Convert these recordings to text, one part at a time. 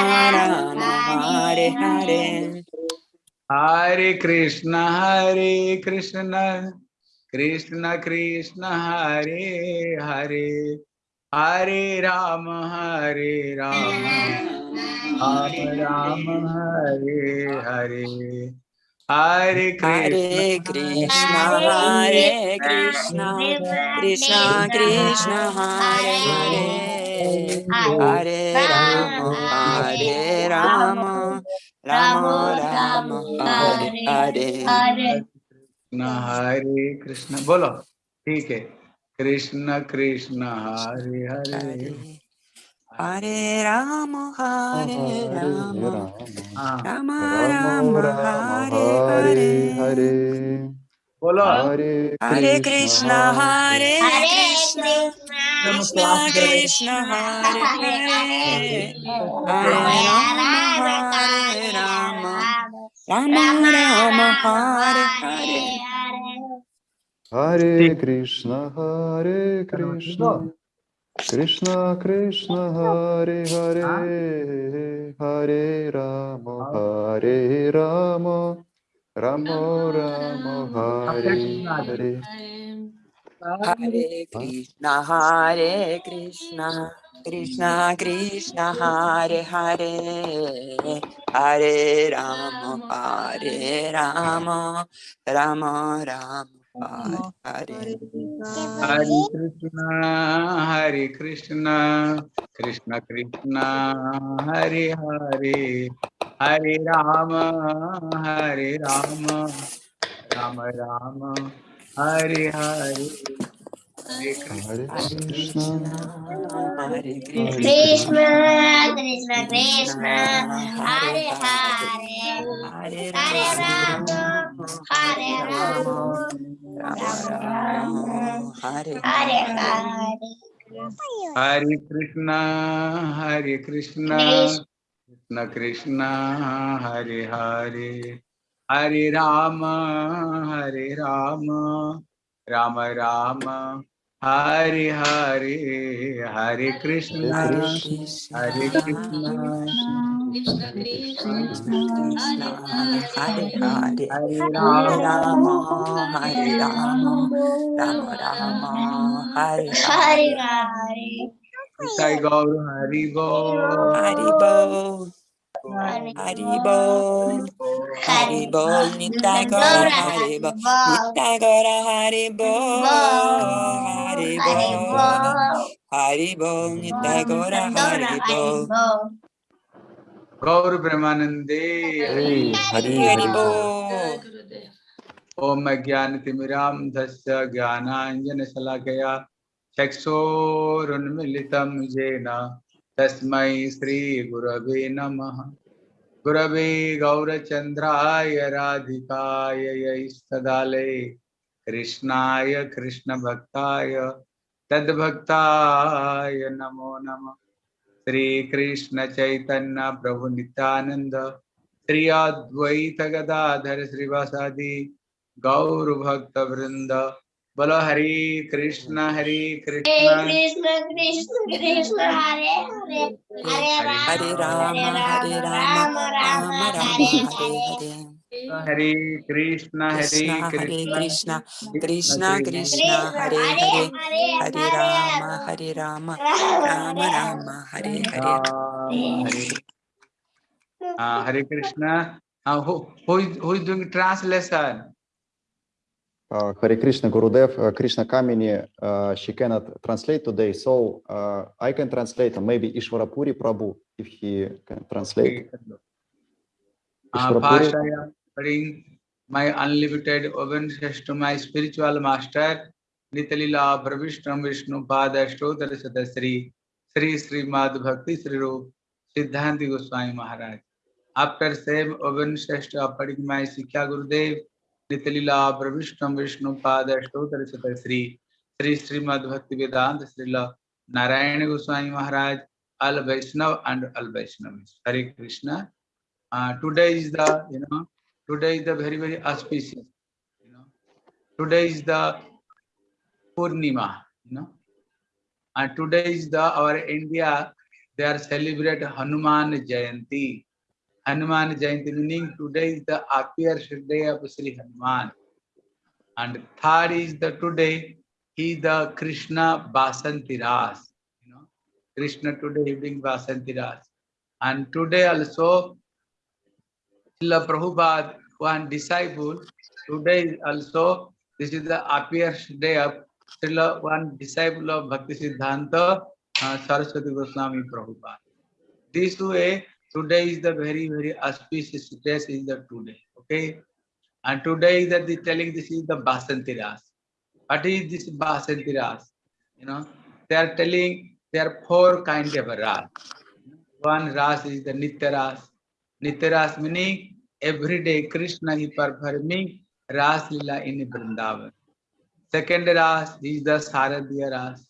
हरे हरे। हरे कृष्ण हरे कृष्ण कृष्ण कृष्ण हरे हरे। हरे राम हरे राम। हरे राम हरे हरे। हरे हरे कृष्ण। हरे कृष्ण। कृष्ण कृष्ण हरे Hare. Hare Rama, Hare Rama, Rama Rama, Hare Hare. Hare Krishna. बोलो ठीक है कृष्ण कृष्ण हरे हरे हरे राम हरे राम राम राम हरे हरे बोलो। हरे हरे कृष्ण हरे कृष्ण। कृष्ण। हरे हरे हरे राम राम राम। हरे हरे हरे कृष्ण हरे कृष्ण। कृष्ण कृष्ण हरे हरे। हरे राम हाँ। हरे Ram. Rama Rama Hare Hare Hare Krishna Hare Krishna Krishna Krishna Hare Hare Hare Rama Hare Rama Rama Rama Hare Hare Hare Krishna Hare Krishna Krishna Krishna Hare Hare हरे राम हरे राम राम राम हरे हरे। हरे कृष्ण। हरे कृष्ण। कृष्ण। कृष्ण हरे हरे। हरे राम। हरे राम हरे हरे हरे। कृष्ण हरे कृष्ण। कृष्ण कृष्ण हरे हरे हरे राम हरे राम राम राम हरे हरे हरे कृष्ण हरे कृष्ण हरे हरे हरे राम राम हरे राम राम राम हरे हरे हरे गौर हरि गौ हरे गौ Haribol, Haribol, Nitagora, Haribol, Nitagora, Haribol, Haribol, Haribol, Nitagora, Haribol. Gaur Brahmanande, Haribol. ओम ज्ञान तिमिराम धस्य ज्ञानांजन शलाकया चक्षोरुन्मिलितम येन तस्मै श्रीगुरवे नमः। गुरवे गौरचन्द्राय राधिकाय यैस्तदालये कृष्णाय कृष्णभक्ताय तद्भक्ताय नमो नम। श्री कृष्ण चैतन्य श्रीकृष्णचैतन्यप्रभुनित्यानन्द श्री अद्वैतगदाधर श्रीवासादि गौरभक्तवृंद बोलो हरे कृष्ण हरे कृष्ण हरे राम हरे राम हरे हरे कृष्ण हरे कृष्ण कृष्ण कृष्ण हरे हरे हरे राम हरे राम राम राम हरे Hare Hare Krishna who is doing translation Uh, Hare Krishna Gurudev, uh, Krishna Kamini, uh, she cannot translate today, so uh, I can translate, and maybe Ishwarapuri Prabhu, if he can translate. First, Ishwarapuri, I am offering my unlimited obeisances to my spiritual master, Nitalila Pravishtam Vishnu Pada Stotra Sata Sri Sri Srimad Bhakti Sri Rup Siddhanti Goswami Maharaj. After same obeisances offering my Sikha Gurudev, नितलीला प्रविष्ट विष्णु पाद अष्टोतर सुत Shri Shri Shrimad Bhakti Vedanta Shrila Narayan Goswami Maharaj, all Vaishnava and all Vaishnava. Hare Krishna. Today is the you know today is the very very auspicious you know today is the Purnima you know and today is the our India they are celebrate Hanuman Jayanti Hanuman Jayanti meaning today is the appearance day of Sri Hanuman. And third is the today is the Krishna Basanti Ras. You know, Krishna today evening Basanti Ras. And today also Srila Prabhupada, one disciple, today also this is the appearance day of Srila one disciple of Bhakti Siddhanta uh, Saraswati Goswami Prabhupada. This way, today is the very, very auspicious day is the today. Okay. And today that they telling this is the Basanti Ras. What is this Basanti Ras? You know, they are telling there are four kinds of Ras. One Ras is the Nitya Ras. Nitya Ras meaning every day Krishna is performing Ras Lila in Vrindavan. Second Ras is the Saradhya Ras.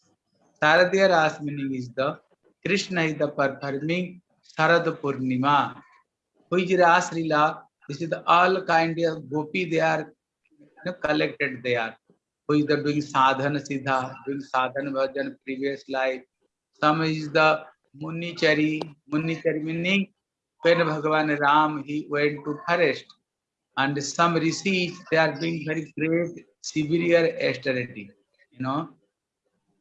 Saradhya Ras meaning is the Krishna is the performing Sarad Purnima. Which Ras Lila, this is all kind of gopi they are you know, collected there. Who is the doing sadhana siddha, doing sadhana bhajan previous life. Some is the Munichari, Munichari meaning when Bhagavan Ram he went to forest and some rishis they are doing very great severe austerity you know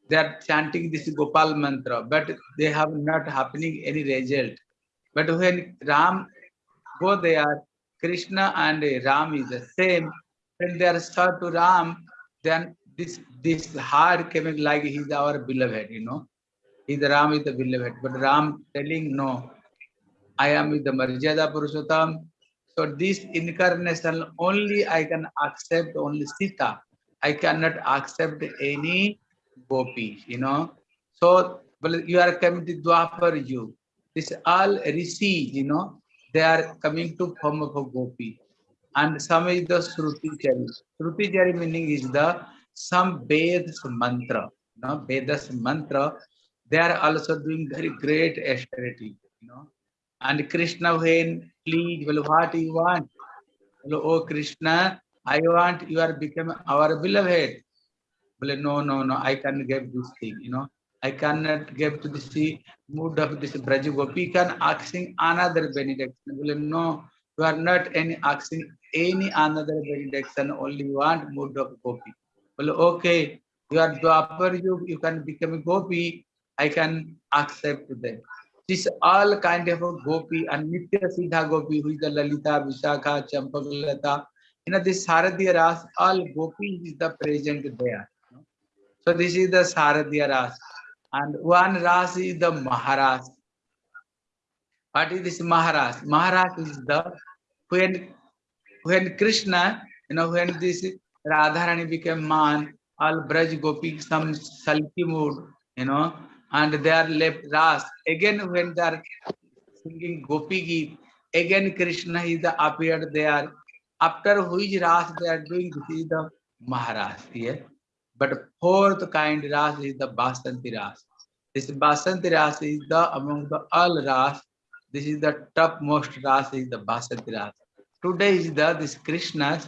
they are chanting this gopal mantra but they have not happening any result but when ram go there krishna and ram is the same when they are served to ram then this this heart coming like he's our beloved you know he's ram is the beloved but ram telling no I am with the Marjada Purushottam. So this incarnation only I can accept only Sita. I cannot accept any gopi, you know. So but you are coming to Dwapar you. This all rishi, you know, they are coming to form of a gopi. And some is the Shruti Chari. Shruti Chari meaning is the some Vedas mantra. You know, Vedas mantra. They are also doing very great austerity, you know. And Krishna when please, well, what you want? Well, oh Krishna, I want you are become our beloved. Well, no, no, no, I can't give this thing, you know. I cannot give to this mood of this Braja Gopi can asking another benediction. Well, no, you are not any asking any another benediction, only want mood of Gopi. Well, okay, you are Dwapar, you, you can become a Gopi, I can accept them. This all kind of a gopi and Nitya Siddha gopi, who is the Lalita, Vishakha, Champakalata. You know, this Saradhya Ras, all gopi is the present there. So this is the Saradhya Ras. And one Ras is the Maharaj. What is this Maharaj? Maharaj is the, when, when Krishna, you know, when this Radharani became man, all Braj gopi, some sulky mood, you know, and they are left ras. Again, when they are singing Gopi Geet, again Krishna is the appeared there. After which ras they are doing, this is the Maharaj here. But fourth kind ras is the Basanti ras. This Basanti ras is the among the all ras. This is the topmost ras is the Basanti ras. Today is the this Krishna's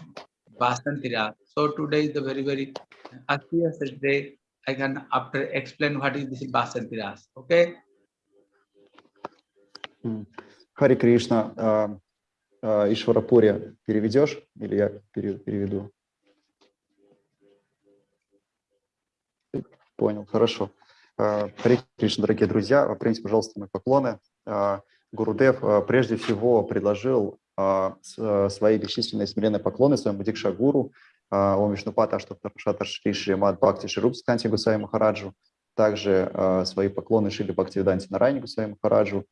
Basanti ras. So today is the very very auspicious day I can after explain what is this Basanti Ras. Okay? Хари Кришна, а, а, Ишварапури переведешь или я переведу? Понял, хорошо. А, Хари Кришна, дорогие друзья, примите, пожалуйста, мои поклоны. Гурудев прежде всего предложил свои бесчисленные смиренные поклоны своему Дикшагуру, Ом Вишнупата Аштаптаршата Шри Мад Бхакти Ширупс Канти Гусай Махараджу, также свои поклоны Шили Бхактивиданти Нарайни Гусай Махараджу,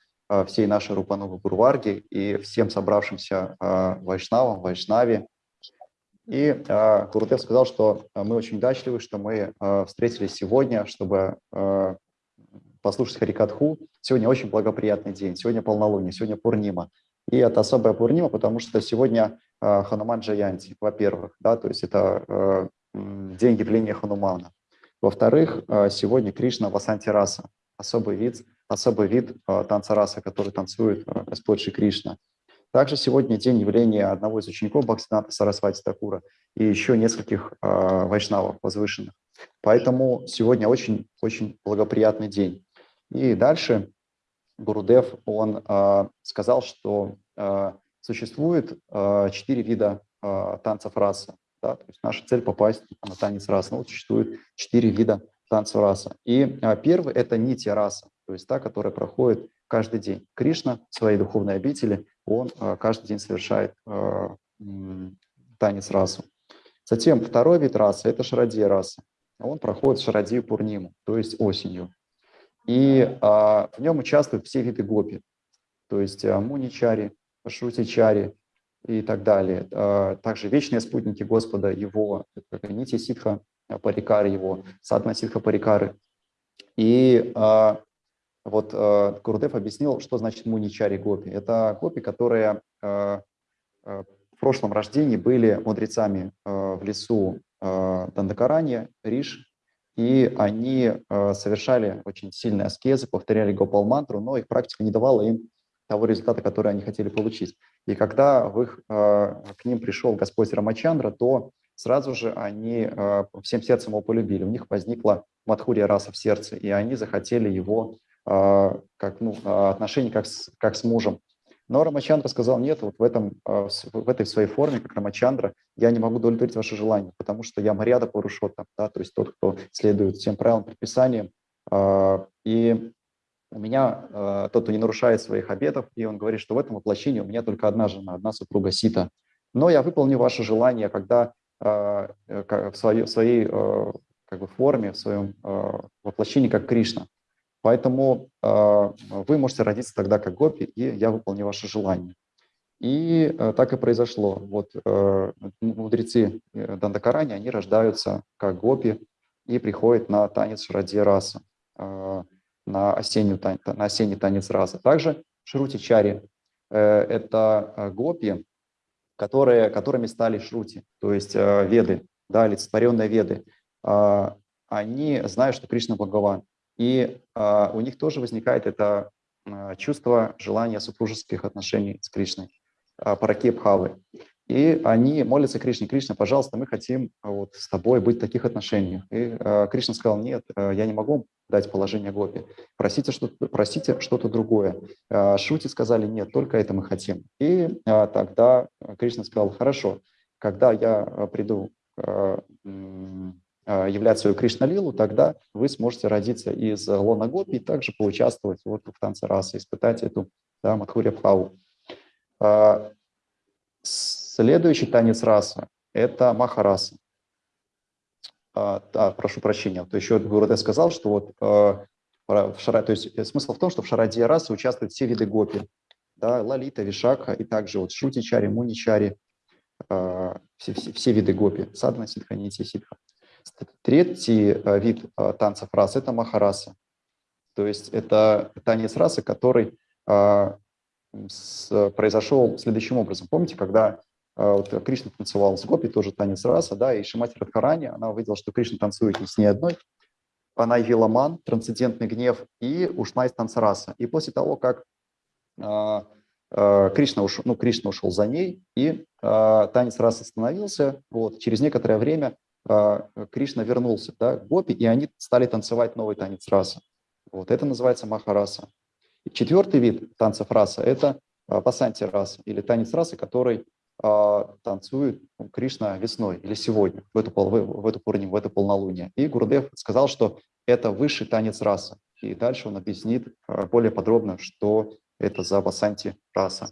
всей нашей Рупанувы Гурварги и всем собравшимся вайшнавам, вайшнави. И Гурудев сказал, что мы очень удачливы, что мы встретились сегодня, чтобы послушать Харикатху. Сегодня очень благоприятный день, сегодня полнолуние, сегодня Пурнима. И это особая Пурнима, потому что сегодня Э, Хануман Джаянти, во-первых, да, то есть это э, день явления Ханумана. Во-вторых, э, сегодня Кришна Васанти Раса, особый вид, особый вид танца раса, который танцует Господь Шри Кришна. Также сегодня день явления одного из учеников Бхактината Сарасвати Такура и еще нескольких вайшнавов возвышенных. Поэтому сегодня очень-очень благоприятный день. И дальше Гурудев, он а, сказал, что а, существует а, четыре вида а, танцев расы. Да? То есть наша цель попасть на танец расы. Ну, вот существует четыре вида танца раса. И а, первый – это нити раса, то есть та, которая проходит каждый день. Кришна в своей духовной обители, он а, каждый день совершает м, танец расу. Затем второй вид расы – это шарадия раса. Он проходит шарадию пурниму, то есть осенью. И а, в нем участвуют все виды гопи, то есть а, муничари, шрутичари и так далее. А, также вечные спутники Господа, его, нити ситха, парикары его, садна ситха парикары. И а, вот а, Гурдев объяснил, что значит муничари гопи. Это гопи, которые а, а, в прошлом рождении были мудрецами а, в лесу а, Дандакаранья, Риш, и они э, совершали очень сильные аскезы, повторяли гопал-мантру, но их практика не давала им того результата, который они хотели получить. И когда в их, э, к ним пришел Господь Рамачандра, то сразу же они э, всем сердцем его полюбили. У них возникла мадхурия раса в сердце, и они захотели его э, как, ну, отношения как с, как с мужем. Но Рамачандра сказал, нет, вот в, этом, в этой своей форме, как Рамачандра, я не могу удовлетворить ваше желание, потому что я Марьяда Парушота, да, то есть тот, кто следует всем правилам, предписаниям. И у меня тот, кто не нарушает своих обетов, и он говорит, что в этом воплощении у меня только одна жена, одна супруга Сита. Но я выполню ваше желание, когда в своей, в своей как бы, форме, в своем воплощении, как Кришна. Поэтому э, вы можете родиться тогда как гопи, и я выполню ваше желание. И э, так и произошло. Вот э, мудрецы Дандакарани, они рождаются как гопи и приходят на танец Шради Раса, э, на, осеннюю, на осенний танец раса. Также Шрути Чари э, – это гопи, которые, которыми стали Шрути, то есть э, веды, да, олицетворенные веды. Э, они знают, что Кришна Бхагаван. И а, у них тоже возникает это а, чувство желания супружеских отношений с Кришной, а, параке Бхавы. И они молятся Кришне, Кришна, пожалуйста, мы хотим вот с тобой быть в таких отношениях. И а, Кришна сказал, нет, а, я не могу дать положение Гопи, просите что-то просите что другое. А, Шути сказали, нет, только это мы хотим. И а, тогда Кришна сказал, хорошо, когда я приду а, а, являть свою Кришна-лилу, тогда вы сможете родиться из лона Гопи и также поучаствовать вот в танце расы, испытать эту да, Мадхуря Бхаву. А, следующий танец расы – это Махараса. А, прошу прощения, то еще Гурудев сказал, что вот в шара, то есть смысл в том, что в шарадия расы участвуют все виды гопи, да, лалита, вишакха и также вот шрути-чари, муни-чари, все, все, все виды гопи, садхана, ситха, нити, ситха. Третий э, вид э, танцев рас – это махараса. То есть это танец расы, который э, произошел следующим образом. Помните, когда вот Кришна танцевал с Гопи, тоже танец раса, да, и Шимати Радхарани, она увидела, что Кришна танцует не с ней одной, она явила ман, трансцендентный гнев, и ушла из танца раса. И после того, как Кришна, ушел, ну, Кришна ушел за ней, и танец расы остановился, вот, через некоторое время Кришна вернулся да, гопи, и они стали танцевать новый танец раса. Вот это называется махараса. Четвертый вид танцев раса – это пасанти раса, или танец расы, который а, танцует Кришна весной или сегодня, в эту, в, в эту пурниму, в это полнолуние. И Гурдев сказал, что это высший танец раса. И дальше он объяснит а, более подробно, что это за пасанти раса.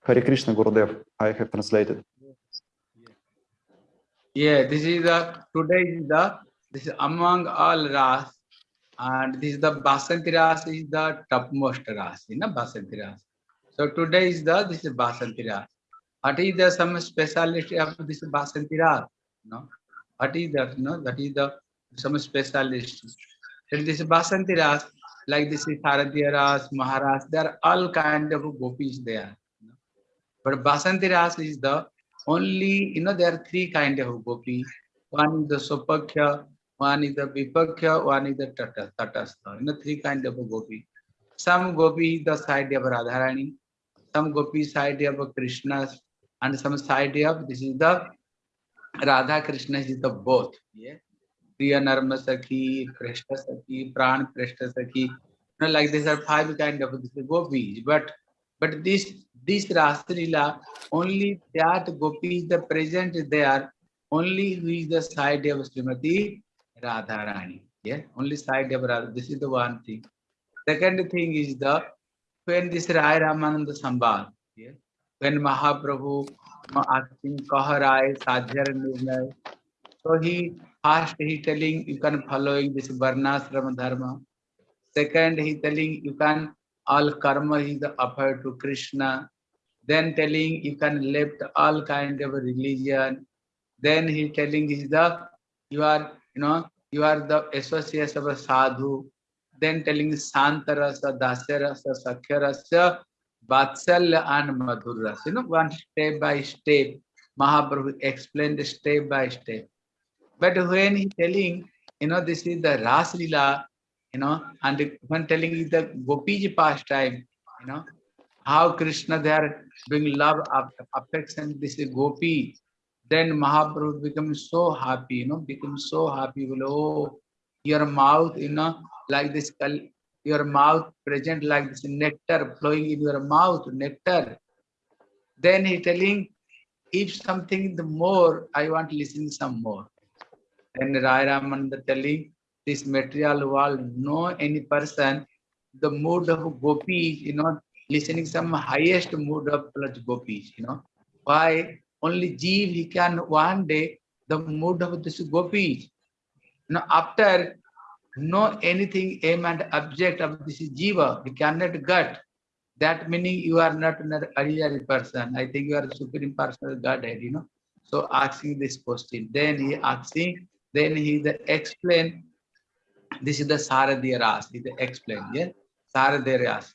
Хари Кришна Гурдев, I have translated. Yeah, this is the today is the this is among all ras, and this is the Basanti ras is the topmost ras, you know, Basanti ras. So today is the this is Basanti ras. What is the some speciality of this Basanti ras? No, what is that? No, that is the some specialist. And this Basanti ras, like this is Saradhya ras, Maharas, there are all kind of gopis there. But Basanti ras is the only, you know, there are three kind of gopi. One is the Sopakhya, one is the Vipakya, one is the Tata, Tatastha. You know, three kind of gopi. Some gopi is the side of Radharani, some gopi side of Krishna, and some side of, this is the Radha Krishna is the both. Yeah. Priya Narma Sakhi, Preshta Sakhi, Pran Preshta Sakhi. you know, like there are five kind of gopis, but but this this Rasalila only that gopi is the present there, only who is the side of Srimati Radharani. Yeah, only side of Radha. This is the one thing. Second thing is the when this Rai Ramananda Sambal, yeah, when Mahaprabhu uh, asking Kah Rai Sadhyar Nirnay, so he first he telling you can following this Varnasrama Dharma. Second, he telling you can all karma is the offer to Krishna. Then telling you can left all kind of religion. Then he telling is the you are you know you are the associates of a sadhu. Then telling Santarasa, Dasyarasa, Sakhyarasa, Vatsalya and Madhurasa. You know, one step by step, Mahaprabhu explained step by step. But when he telling, you know, this is the Ras Lila, you know, and when telling you the Gopiji pastime, you know, how Krishna they are love, aff- affection, this is Gopi. Then Mahaprabhu becomes so happy, you know, becomes so happy. Well, oh, your mouth, you know, like this, your mouth present like this nectar flowing in your mouth, nectar. Then he telling, if something the more, I want to listen some more. And Rai Ramananda telling this material world, no any person, the mood of gopi, you know, listening some highest mood of plus gopis, you know. Why? Only Jeev, he can one day the mood of this gopis. Now after know anything aim and object of this jiva, he cannot get. That meaning you are not an ordinary person. I think you are a supreme personal Godhead, you know. So asking this question. Then he asking, then he the explain. This is the Saradhya Ras. He the explain, yeah. Saradhya Ras.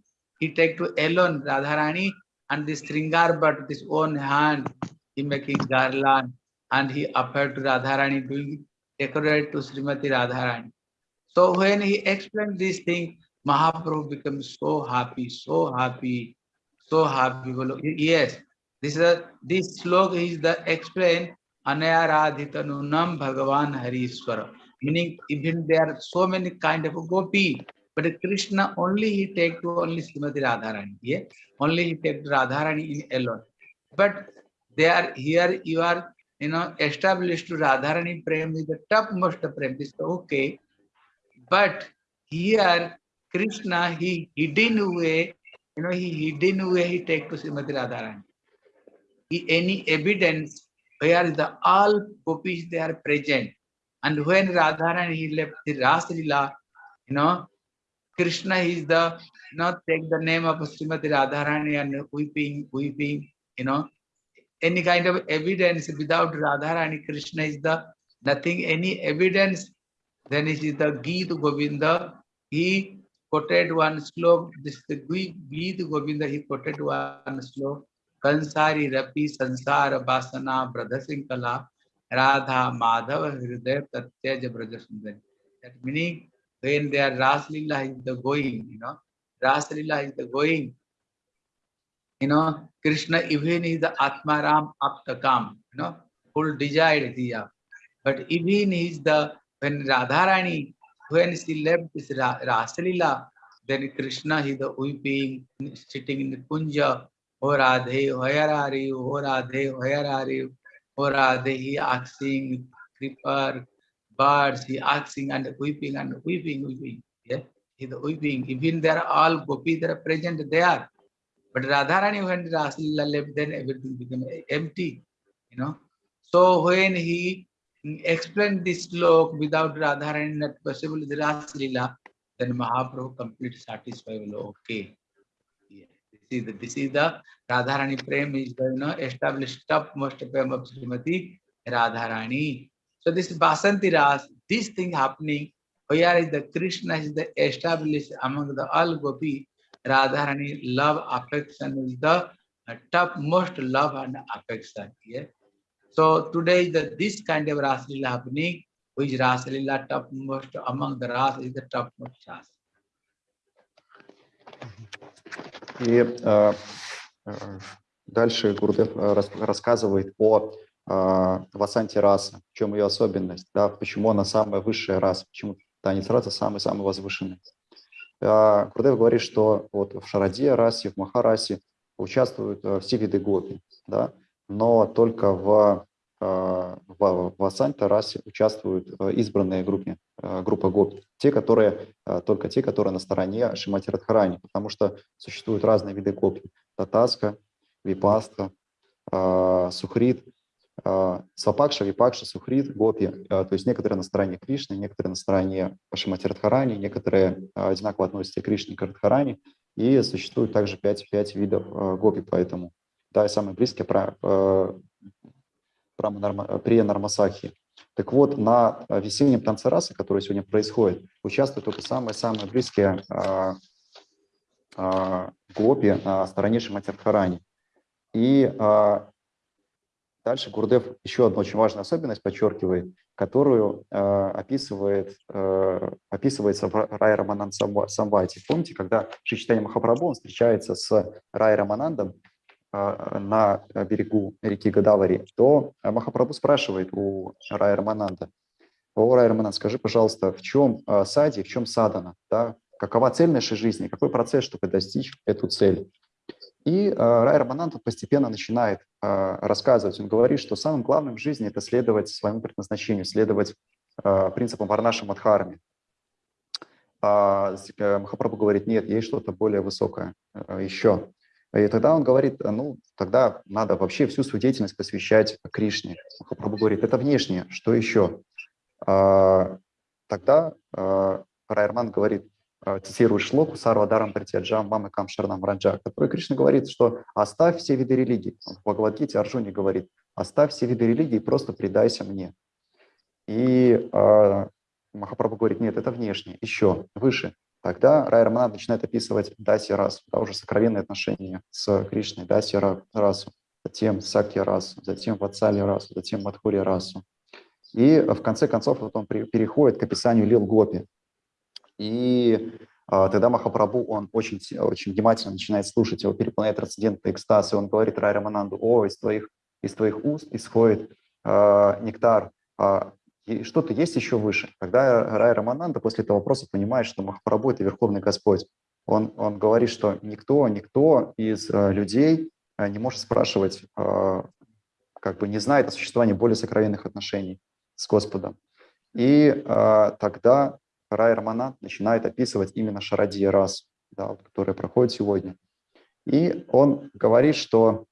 He take to Ellen Radharani and this Sringar but this own hand, he making garland and he offered to Radharani doing decorate to Srimati Radharani. So when he explained this thing, Mahaprabhu becomes so happy, so happy, so happy. Yes, this is a, this slok is the explain Anayaradhita Nunam Bhagavan Harishwara. Meaning even there are so many kind of gopi, but Krishna only he take to only Srimati Radharani. Yeah, only he take to Radharani in alone. But they are here you are you know established to Radharani Prem is the topmost prem. This is okay. But here Krishna he hidden way, you know, he hidden way he take to Srimati Radharani. He, any evidence where the all gopis they are present. And when Radharani he left the Ras Lila, you know, Krishna is the know take the name of Srimati Radharani and weeping, weeping, you know, any kind of evidence without Radharani, Krishna is the nothing, any evidence, then it is the Gita Govinda. He quoted one slok, this is the Geet Govinda, he quoted one slok. Kansari Rapi Sansara Vasana Bradhasinkala Radha Madhava Hridaya Tatyaja Brajasundari. That meaning when they are Ras Lila is the going, you know, Ras Lila is the going, you know, Krishna even is the Atmaram Aptakam, you know, full desire diya. But even is the when Radharani, when she left this Ra- Rasalila, then Krishna is the weeping, sitting in the kunja, O Radhe, where are you? O Radhe, where are you? O Radhe, he asking, creeper, birds, he asking and weeping and weeping, weeping. Yeah, he the weeping. Even they are all gopis, they are present there. But Radharani, when Rasalila left, then everything became empty, you know. So when he explained this slok without Radharani not possible the Rasalila, then Mahaprabhu complete satisfied. Okay. Yeah. This is the this is the Radharani Prem is you know established topmost prem of Srimati Radharani. So this is Basanti Ras, this thing happening, where is the Krishna is the established among the all gopi, Radharani love affection is the uh, topmost love and affection. Yeah. So today the this kind of Rasalila happening, which Rasalila topmost among the Ras is the topmost Ras. И э, э, дальше Гурдев э, рас- рассказывает о э, Васанте раса, в чем ее особенность, да, почему она самая высшая раса, почему танец раса самый-самый возвышенный. Э, Гурдев говорит, что вот в Шараде расе, в Махарасе участвуют э, все виды гопи, да, но только в, э, в, в Васанте расе участвуют э, избранные группы, э, группа гопи, те, которые, только те, которые на стороне Шимати Радхарани, потому что существуют разные виды гопи. Татаска, Випаста, Сухрит, Свапакша, Випакша, Сухрит, Гопи. Э, То есть некоторые на стороне Кришны, некоторые на стороне Шимати Радхарани, некоторые э, одинаково относятся к Кришне и к Радхарани. И существует также пять, пять видов э, гопи, поэтому, да, и самые близкие про, норма- при Нармасахи. Так вот, на весеннем танце расы, который сегодня происходит, участвуют только самые-самые близкие гопи на стороне Шимати Радхарани. И дальше Гурдев еще одну очень важную особенность подчеркивает, которую э, описывает, э, описывается в Рай Раманан Самвати. Помните, когда Шри Читания Махапрабху он встречается с Рай Раманандом э, на берегу реки Гадавари, то Махапрабху спрашивает у Рай Рамананда, о, Рай Рамананд, скажи, пожалуйста, в чем э, сади, в чем садана, да? какова цель нашей жизни, какой процесс, чтобы достичь эту цель. И э, Рай Раманан тут постепенно начинает э, рассказывать. Он говорит, что самым главным в жизни это следовать своему предназначению, следовать э, принципам Варнаша Мадхарми. А э, Махапрабху говорит, нет, есть что-то более высокое э, еще. И тогда он говорит, «А, ну, тогда надо вообще всю свою деятельность посвящать Кришне. Махапрабху говорит, это внешнее, что еще? А, Тогда Райерман говорит, цитирует шлоку Сарвадарам Пратиаджам Мамы Кам Шарнам Раджа, который Кришна говорит, что оставь все виды религий. Он В Бхагавадгите Арджуне говорит, оставь все виды религий и просто предайся мне. И э, Махапрабху говорит, нет, это внешне, еще выше. Тогда Рай Раманан начинает описывать Даси расу, да, уже сокровенные отношения с Кришной, Даси Ра- расу, затем Сакья расу, затем Ватсали расу, затем Мадхури расу. И в конце концов вот он переходит к описанию Лил Гопи. И а, тогда Махапрабху, он очень, очень внимательно начинает слушать, его переполняет трансцендентный экстаз, и он говорит Рай Рамананду, о, из твоих, из твоих уст исходит а, нектар, и что-то есть еще выше. Тогда Рай Рамананда после этого вопроса понимает, что Махапрабху – это Верховный Господь. Он, он говорит, что никто, никто из э, людей э, не может спрашивать, э, как бы не знает о существовании более сокровенных отношений с Господом. И э, тогда Рай Раманат начинает описывать именно Шарадия рас, да, вот, которая проходит сегодня. И он говорит, что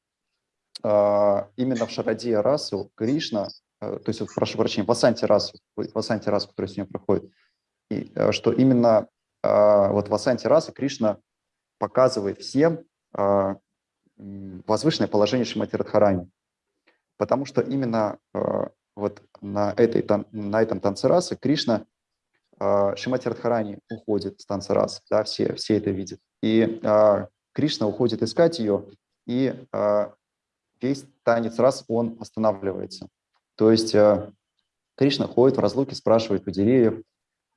э, именно в Шарадия расу Кришна, э, то есть, прошу прощения, в Асанте расу, в Асанте расу, которая сегодня проходит, и, э, что именно э, вот в Асанте расы Кришна показывает всем э, возвышенное положение Шимати Радхарани. Потому что именно э, вот на, этой, тан- на этом танце расы Кришна, Шимати Радхарани уходит с танца расы, да, все, все это видят. И э, Кришна уходит искать ее, и э, весь танец рас, он останавливается. То есть Кришна ходит в разлуке, спрашивает у деревьев,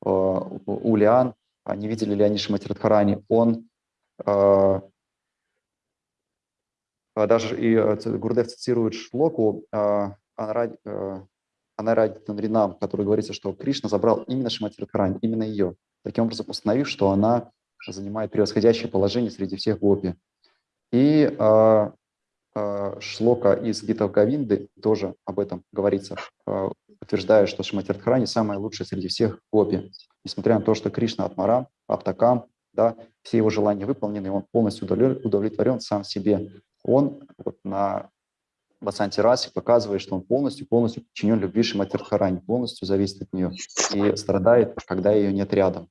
у лиан, а не видели ли они Шимати Радхарани. Он а Даже и э, Гурдев цитирует шлоку э, Анаради- э, Анаради Танринам, который говорится, что Кришна забрал именно Шимати Радхарани, именно ее, таким образом установив, что она занимает превосходящее положение среди всех гопи. И э, э, шлока из Гита Гавинды тоже об этом говорится, э, утверждая, что Шимати Радхарани самая лучшая среди всех гопи. Несмотря на то, что Кришна Атмарам, Аптакам, да, все его желания выполнены, он полностью удовле- удовлетворен сам себе он вот на Басанте Расе показывает, что он полностью, полностью подчинен любви Шимати Радхарани, полностью зависит от нее и страдает, когда ее нет рядом.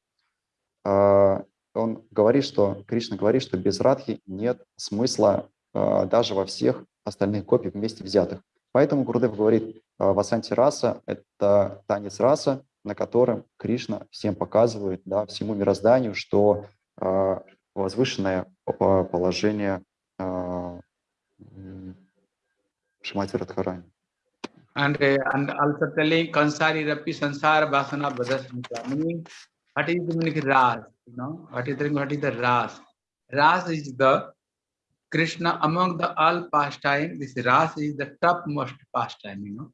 А, Он говорит, что, Кришна говорит, что без Радхи нет смысла а, даже во всех остальных копий вместе взятых. Поэтому Гурдев говорит, а, Васанти Раса – это танец раса, на котором Кришна всем показывает, да, всему мирозданию, что а, возвышенное по- положение а, м, Шримати Радхарани. And, uh, and also telling Kansari Rapi Sansara Vasana Badasmita. Meaning, what is the meaning of Ras? You know, what is the what is the Ras? Ras is the Krishna among the all pastime. This Ras is the topmost pastime, you know.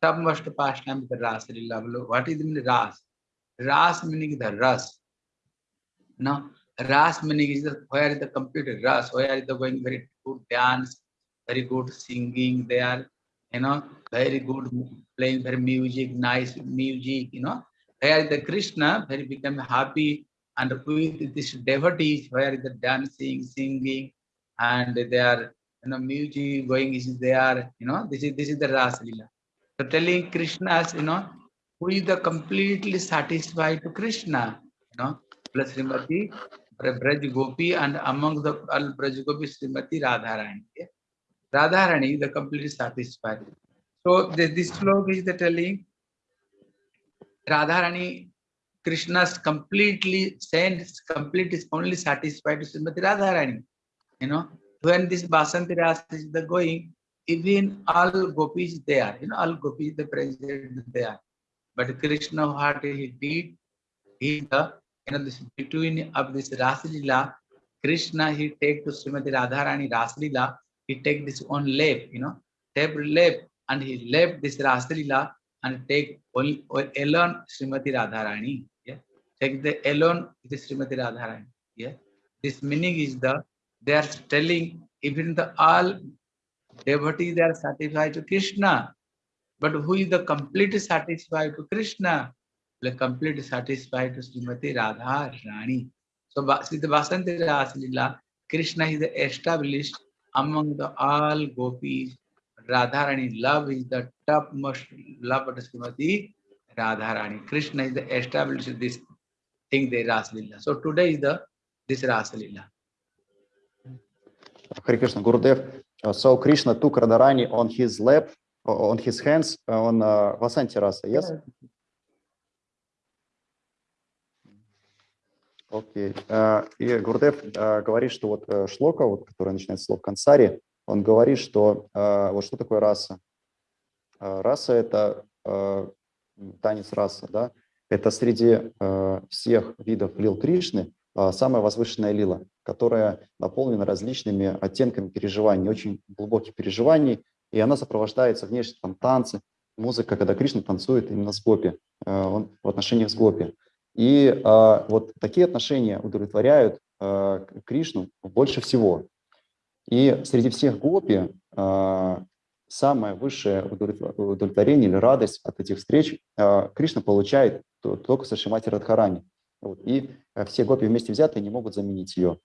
Topmost pastime is the Ras Lila. What is the meaning of Ras? Ras meaning the Ras. No, Ras meaning is the where is the complete Ras, where is the going very good dance, very good singing there, you know, very good playing very music, nice music, you know, where the Krishna very become happy and with this devotees, where the dancing, singing, and they are you know music going is there, you know, this is this is the Ras Lila. So telling Krishna's, you know, who is the completely satisfied to Krishna, you know, plus Srimati Braj Gopi and among the all Braj Gopi Srimati Radharani. Radharani, the completely satisfied. So the, this slok is the telling Radharani, Krishna's completely sense, complete is only satisfied with Srimati Radharani. You know, when this Basanti Ras is the going, even all gopis there, you know, all gopis the present there. But Krishna, heart he did, he the you know this between of this Rasalila, Krishna he take to Srimati Radharani Rasalila, he take this one lap, you know, take lap and he left this Rasalila and take only alone Srimati Radharani. Yeah, take the alone the Srimati Radharani. Yeah, this meaning is the they are telling even the all devotees they are satisfied to Krishna, but who is the completely satisfied to Krishna? The completely satisfied to Srimati Radha Rani. So see the Vasanti Rasalila, Krishna is established among the all gopis radharani love is the topmost love of srimati radharani krishna is the established this thing the ras lila so today is the this ras lila Hare Krishna Gurudev, uh, so Krishna took Radharani on his lap, on his hands, on uh, Vasanti Rasa, yes? yes? Окей. Э, И Гурдев э, говорит, что вот э, шлока, вот, которая начинается с слов Кансари, он говорит, что э, вот что такое раса. Раса – это танец раса, да? Это среди всех видов лил Кришны самая возвышенная лила, которая наполнена различными оттенками переживаний, очень глубоких переживаний, и она сопровождается внешне там танцы, музыка, когда Кришна танцует именно с гопи, э, он в отношениях с гопи. И э, вот такие отношения удовлетворяют э, Кришну больше всего. И среди всех гопи э, самое высшее удовлетво- удовлетворение или радость от этих встреч э, Кришна получает то- только со Шримати Радхарани. Вот. И все гопи вместе взятые не могут заменить ее.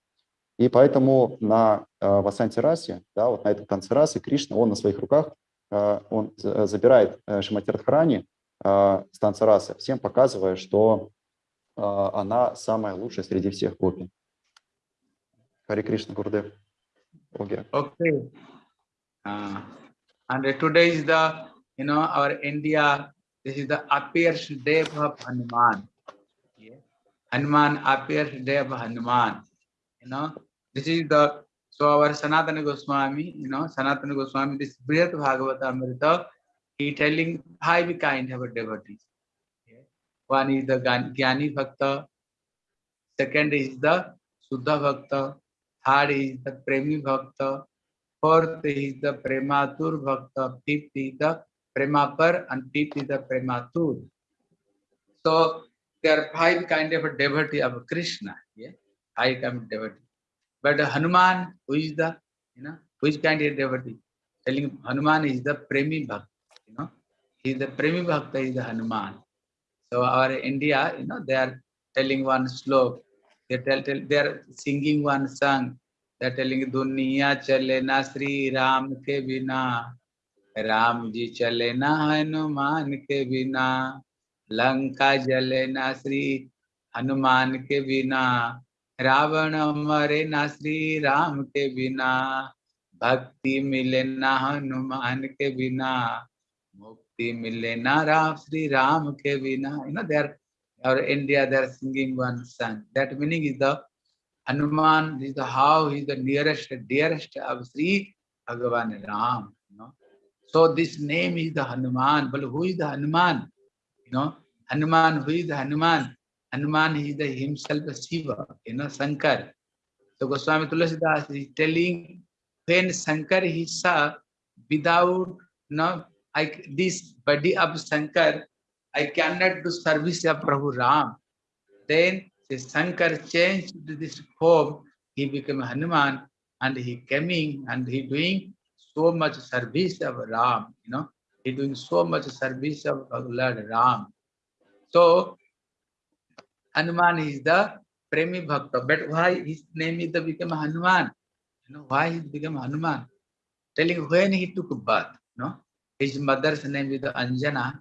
И поэтому на э, Васанти Расе, да, вот на этом танце расы, Кришна, он на своих руках, э, он за- забирает э, Шримати Радхарани э, с танца расы, всем показывая, что она самая лучшая среди всех гопи. Хари Кришна, Гурдев. Окей. Okay. Uh, and today is the, you know, our India, this is the appears day of Hanuman. Yeah. Hanuman appears day of Hanuman. You know, this is the, so our Sanatana Goswami, you know, Sanatana Goswami, this Brihat Bhagavata Amrita, he telling five kind of devotees. One is the Jnani Bhakta, second is the Suddha Bhakta, third is the Premi Bhakta, fourth is the Prematur Bhakta, fifth is the Premapar, and fifth is the Prematur. So there are five kind of a devotee of Krishna, yeah, five kind of devotee. But Hanuman, who is the, you know, which kind of devotee? Telling Hanuman is the Premi Bhakta, you know, he is the Premi Bhakta is the Hanuman. So our India, you know, they are telling one slok, they tell, tell they are singing one song, they are telling दुनिया चले ना श्री राम के बिना राम जी चले ना हनुमान के बिना लंका जले ना श्री हनुमान के बिना रावण मरे ना श्री राम के बिना भक्ति मिले ना हनुमान के बिना भक्ति मिले ना राम, श्री राम के बिना। यू नो देर और India there singing one son that meaning is the Hanuman is the how is the nearest dearest of Shri Bhagwan Ram no so this name is the Hanuman बोल who is the Hanuman you know Hanuman who is the Hanuman Hanuman is the himself Shiva you know Shankar तो Goswami Tulsidas is telling when Shankar he saw without no like this body of Shankar, I cannot do service of Prabhu Ram. Then the Shankar changed this form, he became Hanuman and he coming and he doing so much service of Ram, you know, he doing so much service of Lord Ram. So Hanuman is the Premi Bhakta, but why his name is the become Hanuman? You know, why he became Hanuman? Telling when he took birth, you know, his mother's name is Anjana.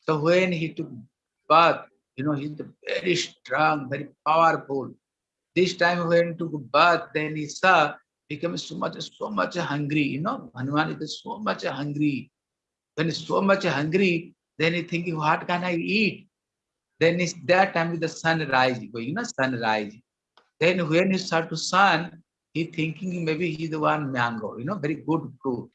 So when he took birth, you know, he's very strong, very powerful. This time when he took birth, then he saw became so much, so much hungry. You know, Hanuman is so much hungry. When he's so much hungry, then he thinking, what can I eat? Then it's that time with the sunrise, you know, sunrise. Then when he start to sun, he thinking maybe he's the one mango, you know, very good fruit.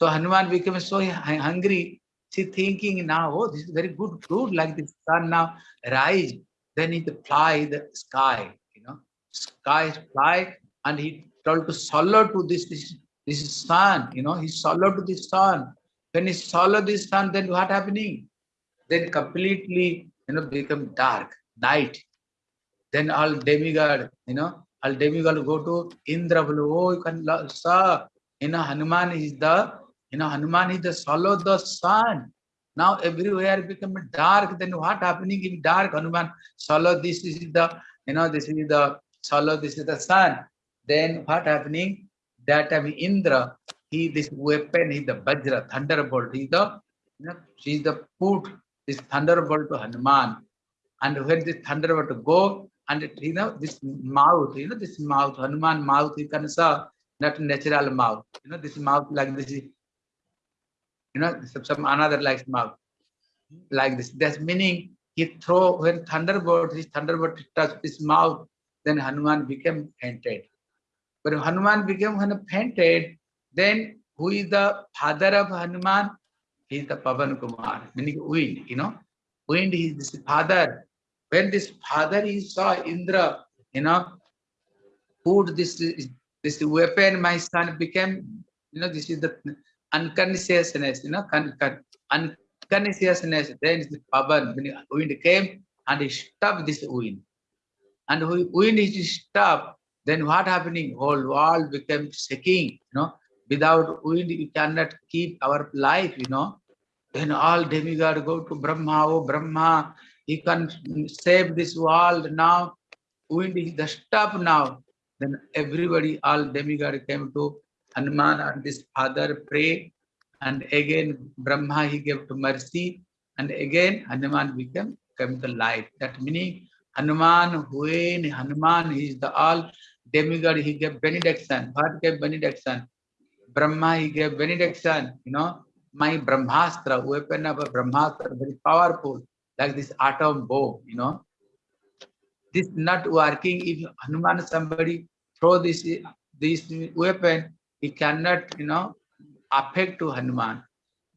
So Hanuman became so hungry. She thinking now, oh, this is very good fruit, like the sun now rise. Then he fly the sky, you know, sky fly, and he told to follow to this, this this sun, you know, he followed to the sun. When he followed the sun, then what happening? Then completely, you know, become dark, night. Then all demigod, you know, all demigod go to Indra, oh, you can saw, you know, Hanuman is the you know, Hanuman is the follow the sun. Now everywhere become dark. Then what happening in dark? Hanuman follow this, is the, you know, this is the follow this is the sun. Then what happening? That time Indra, he this weapon, he the Vajra, thunderbolt, he the, you know, she's the put this thunderbolt to Hanuman. And when this thunderbolt go, and you know, this mouth, you know, this mouth, Hanuman mouth, you can say, not natural mouth. You know, this mouth like this you know, some, another like mouth, like this. That's meaning he throw when thunderbolt, his thunderbolt touched his mouth, then Hanuman became fainted. But Hanuman became fainted, then who is the father of Hanuman? He is the Pavan Kumar, meaning wind, you know. Wind is this father. When this father he saw Indra, you know, put this this weapon, my son became, you know, this is the unconsciousness, you know, unconsciousness, then the power, when wind came and stopped this wind. And wind is stopped, then what happening? Whole world became shaking, you know. Without wind, we cannot keep our life, you know. Then all demigod go to Brahma, oh Brahma, he can save this world now. Wind is the stop now. Then everybody, all demigod came to Hanuman and his father pray, and again Brahma he gave to mercy, and again Hanuman became came the light. That meaning Hanuman, when Hanuman he is the all demigod, he gave benediction. What gave benediction? Brahma he gave benediction. You know, my Brahmastra, weapon of a Brahmastra, very powerful, like this atom bomb. You know, this not working. If Hanuman somebody throw this this weapon, he cannot, you know, affect to Hanuman.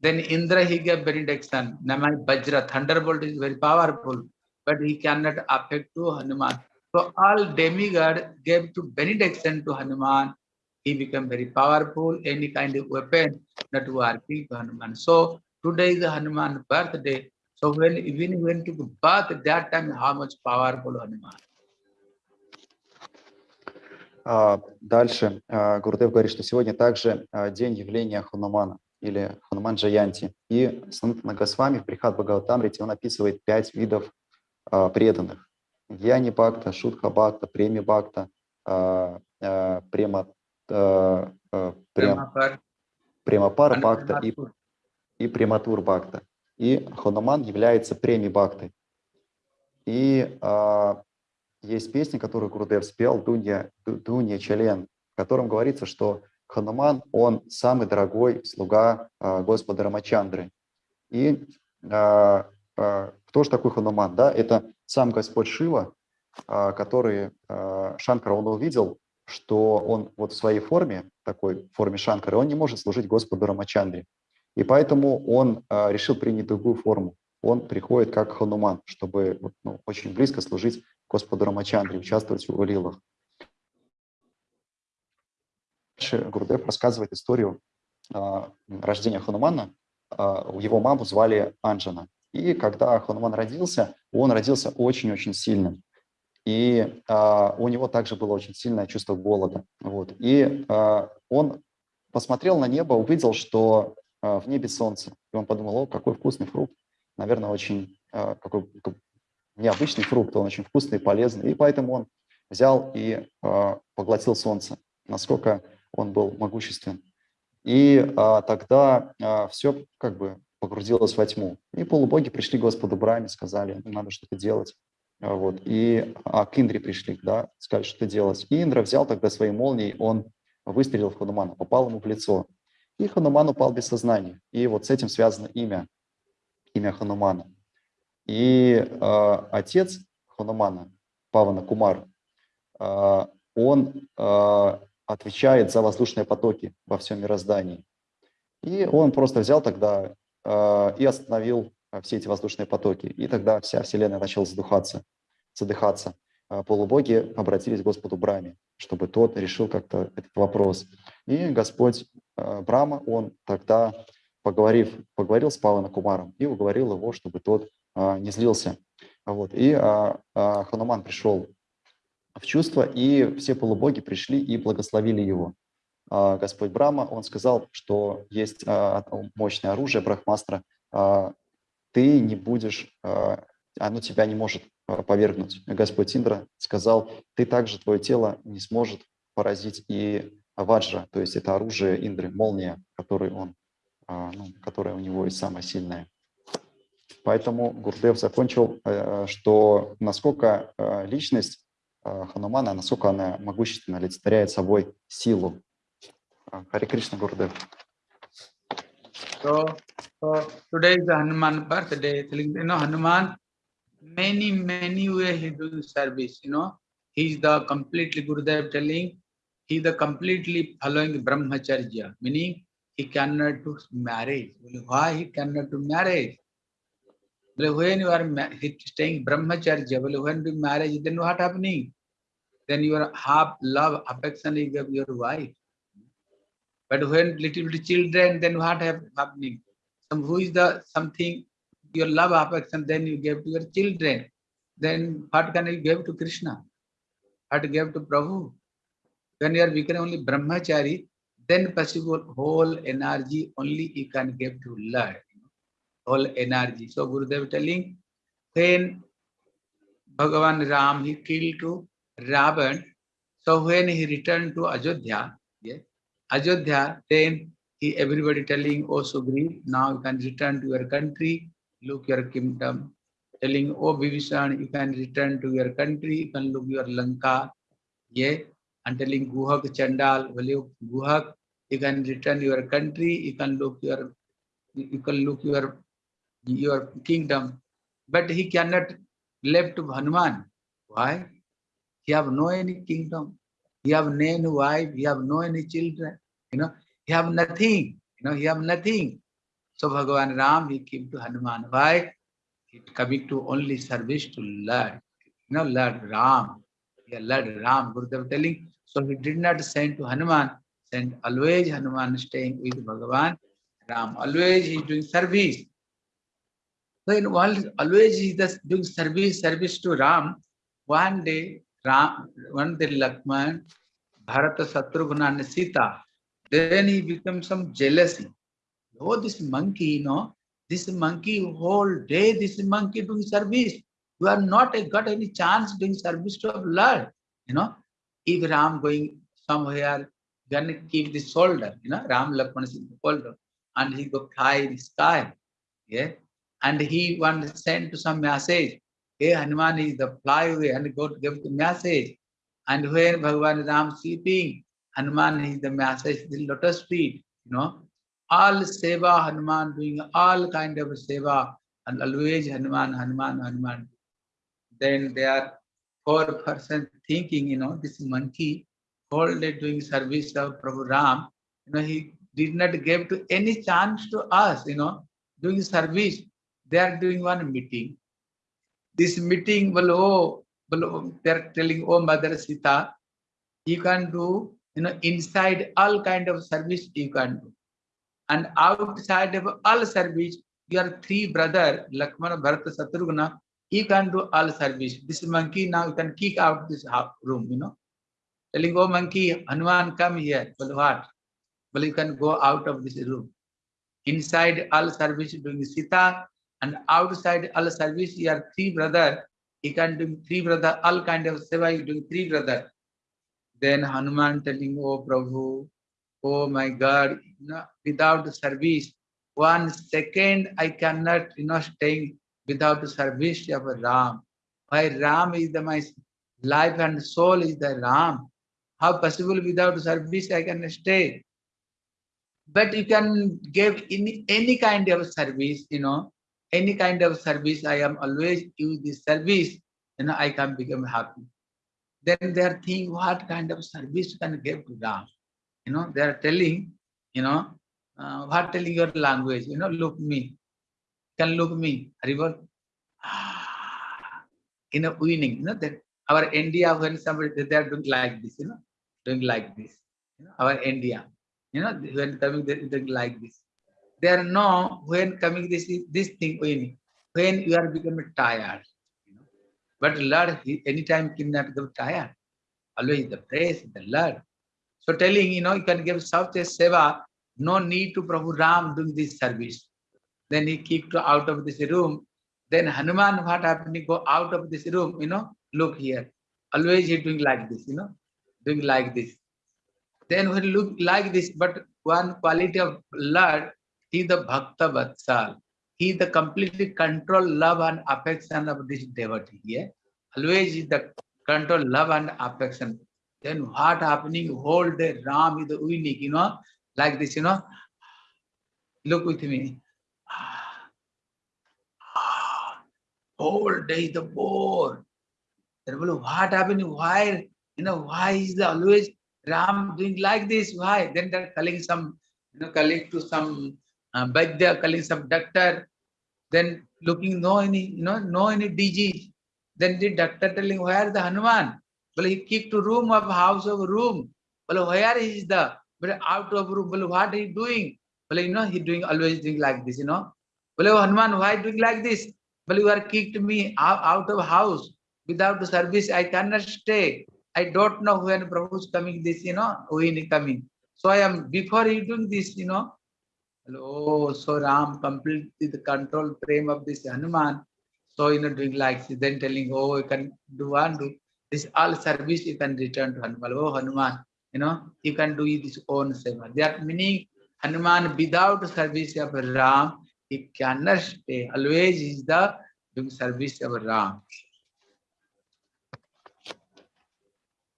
Then Indra, he gave benediction. Namai Bajra, thunderbolt is very powerful, but he cannot affect to Hanuman. So all demigod gave to benediction to Hanuman. He became very powerful, any kind of weapon not working to Hanuman. So today is Hanuman birthday. So when even when to birth, that time how much powerful Hanuman. А, дальше а, Гурдев говорит, что сегодня также а, день явления Ханумана или Хануман Джаянти. И Санатана Госвами в Прихат Бхагаватамрите он описывает пять видов преданных. Яни Бхакта, Шутха Бхакта, Преми Бхакта, Према, Прем, Премапара Бхакта и, и Прематур Бхакта. И Хануман является Преми Бхактой. И есть песня, которую Гурдев спел, Дунья, Дунья Челен, в котором говорится, что Хануман, он самый дорогой слуга э, Господа Рамачандры. И э, э, кто же такой Хануман? Да? Это сам Господь Шива, а, который а, Шанкара, он увидел, что он вот в своей форме, такой форме Шанкары, он не может служить Господу Рамачандре. И поэтому он а, решил принять другую форму. Он приходит как Хануман, чтобы ну, очень близко служить Господу Рамачандре, участвовать в его лилах. Дальше Гурдев рассказывает историю а, рождения Ханумана. А, Его маму звали Анджана. И когда Хануман родился, он родился очень-очень сильным. И а, у него также было очень сильное чувство голода. Вот. И а, он посмотрел на небо, увидел, что а, в небе солнце. И он подумал, о, какой вкусный фрукт. Наверное, очень а, какой как необычный фрукт, он очень вкусный и полезный. И поэтому он взял и а, поглотил солнце. Насколько он был могуществен. И а, тогда а, все как бы погрузилось во тьму. И полубоги пришли к Господу Браме, сказали, надо что-то делать. Вот. И а, к Индре пришли, да, сказали, что делать. И Индра взял тогда своей молнией, он выстрелил в Ханумана, попал ему в лицо. И Хануман упал без сознания. И вот с этим связано имя, имя Ханумана. И а, отец Ханумана, Павана Кумар, а, он а, отвечает за воздушные потоки во всем мироздании. И он просто взял тогда э, и остановил э, все эти воздушные потоки. И тогда вся Вселенная начала задыхаться. задыхаться. Полубоги обратились к Господу Браме, чтобы тот решил как-то этот вопрос. И Господь э, Брама, он тогда, поговорив, поговорил с Паваном Кумаром и уговорил его, чтобы тот э, не злился. Вот. И э, э, Хануман пришел в чувство, и все полубоги пришли и благословили его. А, Господь Брама, он сказал, что есть а, мощное оружие Брахмастра, а, ты не будешь, оно тебя не может повергнуть. Господь Индра сказал, ты также, твое тело не сможет поразить и Ваджра, то есть это оружие Индры, молния, который он, ну, которая у него и самая сильная. Поэтому Гурдев закончил, э, что насколько э, личность э, Ханумана, насколько она могущественно олицетворяет собой силу. Харе Кришна, Гурдев. So, so today is the Hanuman birthday. You know, Hanuman, many, many way he doing service, you know. He's the completely Gurudev telling, he the completely following Brahmacharya, meaning he cannot do marriage. Why he cannot do marriage? Well, when you are staying Brahmacharya, when do marriage, then what happening? Then your half love, affection you give your wife. But when little, little children, then what hap- happening? Some who is the something your love affection, then you give to your children. Then what can you give to Krishna? What give to Prabhu? When you are becoming only brahmachari, then possible whole energy only you can give to Lord. Whole energy. So Gurudev telling, when Bhagavan Ram he killed to Ravan, so when he returned to Ajodhya, yeah, Ajodhya, then he everybody telling, oh Sugriv, now you can return to your country, look your kingdom. Telling, oh Vibhishan, you can return to your country, you can look your Lanka. Yeah, and telling Guhak Chandal, well Guhak, you can return your country, you can look your you can look your your kingdom. But he cannot left Hanuman. Why? He have no any kingdom. He have no any wife, he have no any children, you know, he have nothing, you know, he have nothing. So Bhagavan Ram, he came to Hanuman. Why? He coming to only service to Lord, you know, Lord Ram. Yeah, Lord Ram, Gurudev telling. So he did not send to Hanuman, send always Hanuman staying with Bhagavan Ram. Always he is doing service. In while always he is doing service, service to Ram. One day, Ram, one day Lakshman, Bharata Satrughna and Sita, then he becomes some jealousy. Oh, this monkey, you know, this monkey whole day, this monkey doing service. You are not got any chance doing service to our Lord. You know, if Ram going somewhere, gonna keep the shoulder, you know, Ram Lakshmana is the shoulder, and he go fly in the sky. Yeah. And he want sent to some message. Hey, Hanuman is the fly away and go to give the message. And when Bhagavan Ram sleeping, Hanuman is the message, the lotus feet, you know. All seva, Hanuman doing all kind of seva, and always Hanuman, Hanuman, Hanuman. Then they are poor person thinking, you know, this monkey whole day doing service of Prabhu Ram, you know, he did not give to any chance to us, you know, doing service. They are doing one meeting. This meeting, well, oh, well, they are telling, oh, Mother Sita, you can do, you know, inside all kind of service you can do. And outside of all service, your three brother, Lakshmana, Bharata, Satrughna, you can do all service. This monkey now you can kick out this room, you know. Telling, oh monkey, Hanuman, come here. Well, what? Well, you can go out of this room. Inside all service doing Sita, and outside all service, your three brother, you can do three brother, all kind of seva, you doing three brother. Then Hanuman telling, oh Prabhu, oh my God, you know, without service, one second I cannot, you know, staying without service of Ram. Why Ram is the my life and soul is the Ram. How possible without service I can stay? But you can give any any kind of service, you know, any kind of service. I am always use this service, you know, I can become happy. Then they are thinking what kind of service can give to Ram. You know, they are telling, you know, uh, what telling your language, you know, look me, can look me, river. In a winning, you know, that our India, when somebody they are doing like this, you know, doing like this. You know, our India, you know, when coming they doing like this. They are no when coming this this thing winning, when you are becoming tired. You know. But Lord, he anytime cannot get tired. Always the praise, the Lord. So telling, you know, you can give such a seva, no need to Prabhu Ram doing this service. Then he kicked out of this room. Then Hanuman, what happened? Go out of this room, you know, look here. Always he doing like this, you know, doing like this. Then when look like this, but one quality of Lord, he the Bhakta Vatsal. He the completely control love and affection of this devotee. Yeah? Always the control love and affection. Then what happening? Whole day Ram is the unique, you know, like this, you know. Look with me. Whole day the bore. What happening? Why, you know, why is the always Ram doing like this? Why? Then they're calling some, you know, calling to some uh, Vaidya, calling some doctor. Then looking no any, you know, no any disease. Then the doctor telling where the Hanuman? Well, he kicked to room of house of room. Well, where is the but out of room? Well, what he doing? Well, you know, he doing always doing like this, you know. Well, Hanuman, why doing like this? Well, you are kicked me out of house without the service. I cannot stay. I don't know when Prabhu is coming. This, you know, when he coming. So I am before he doing this, you know. Oh, so Ram completely the control frame of this Hanuman. So you know, doing like this, then telling, oh, you can do one do this all service you can return to Hanuman. Oh, Hanuman, you know, you can do this own seva. That meaning Hanuman without service of Ram, he cannot stay. Always is the doing service of Ram.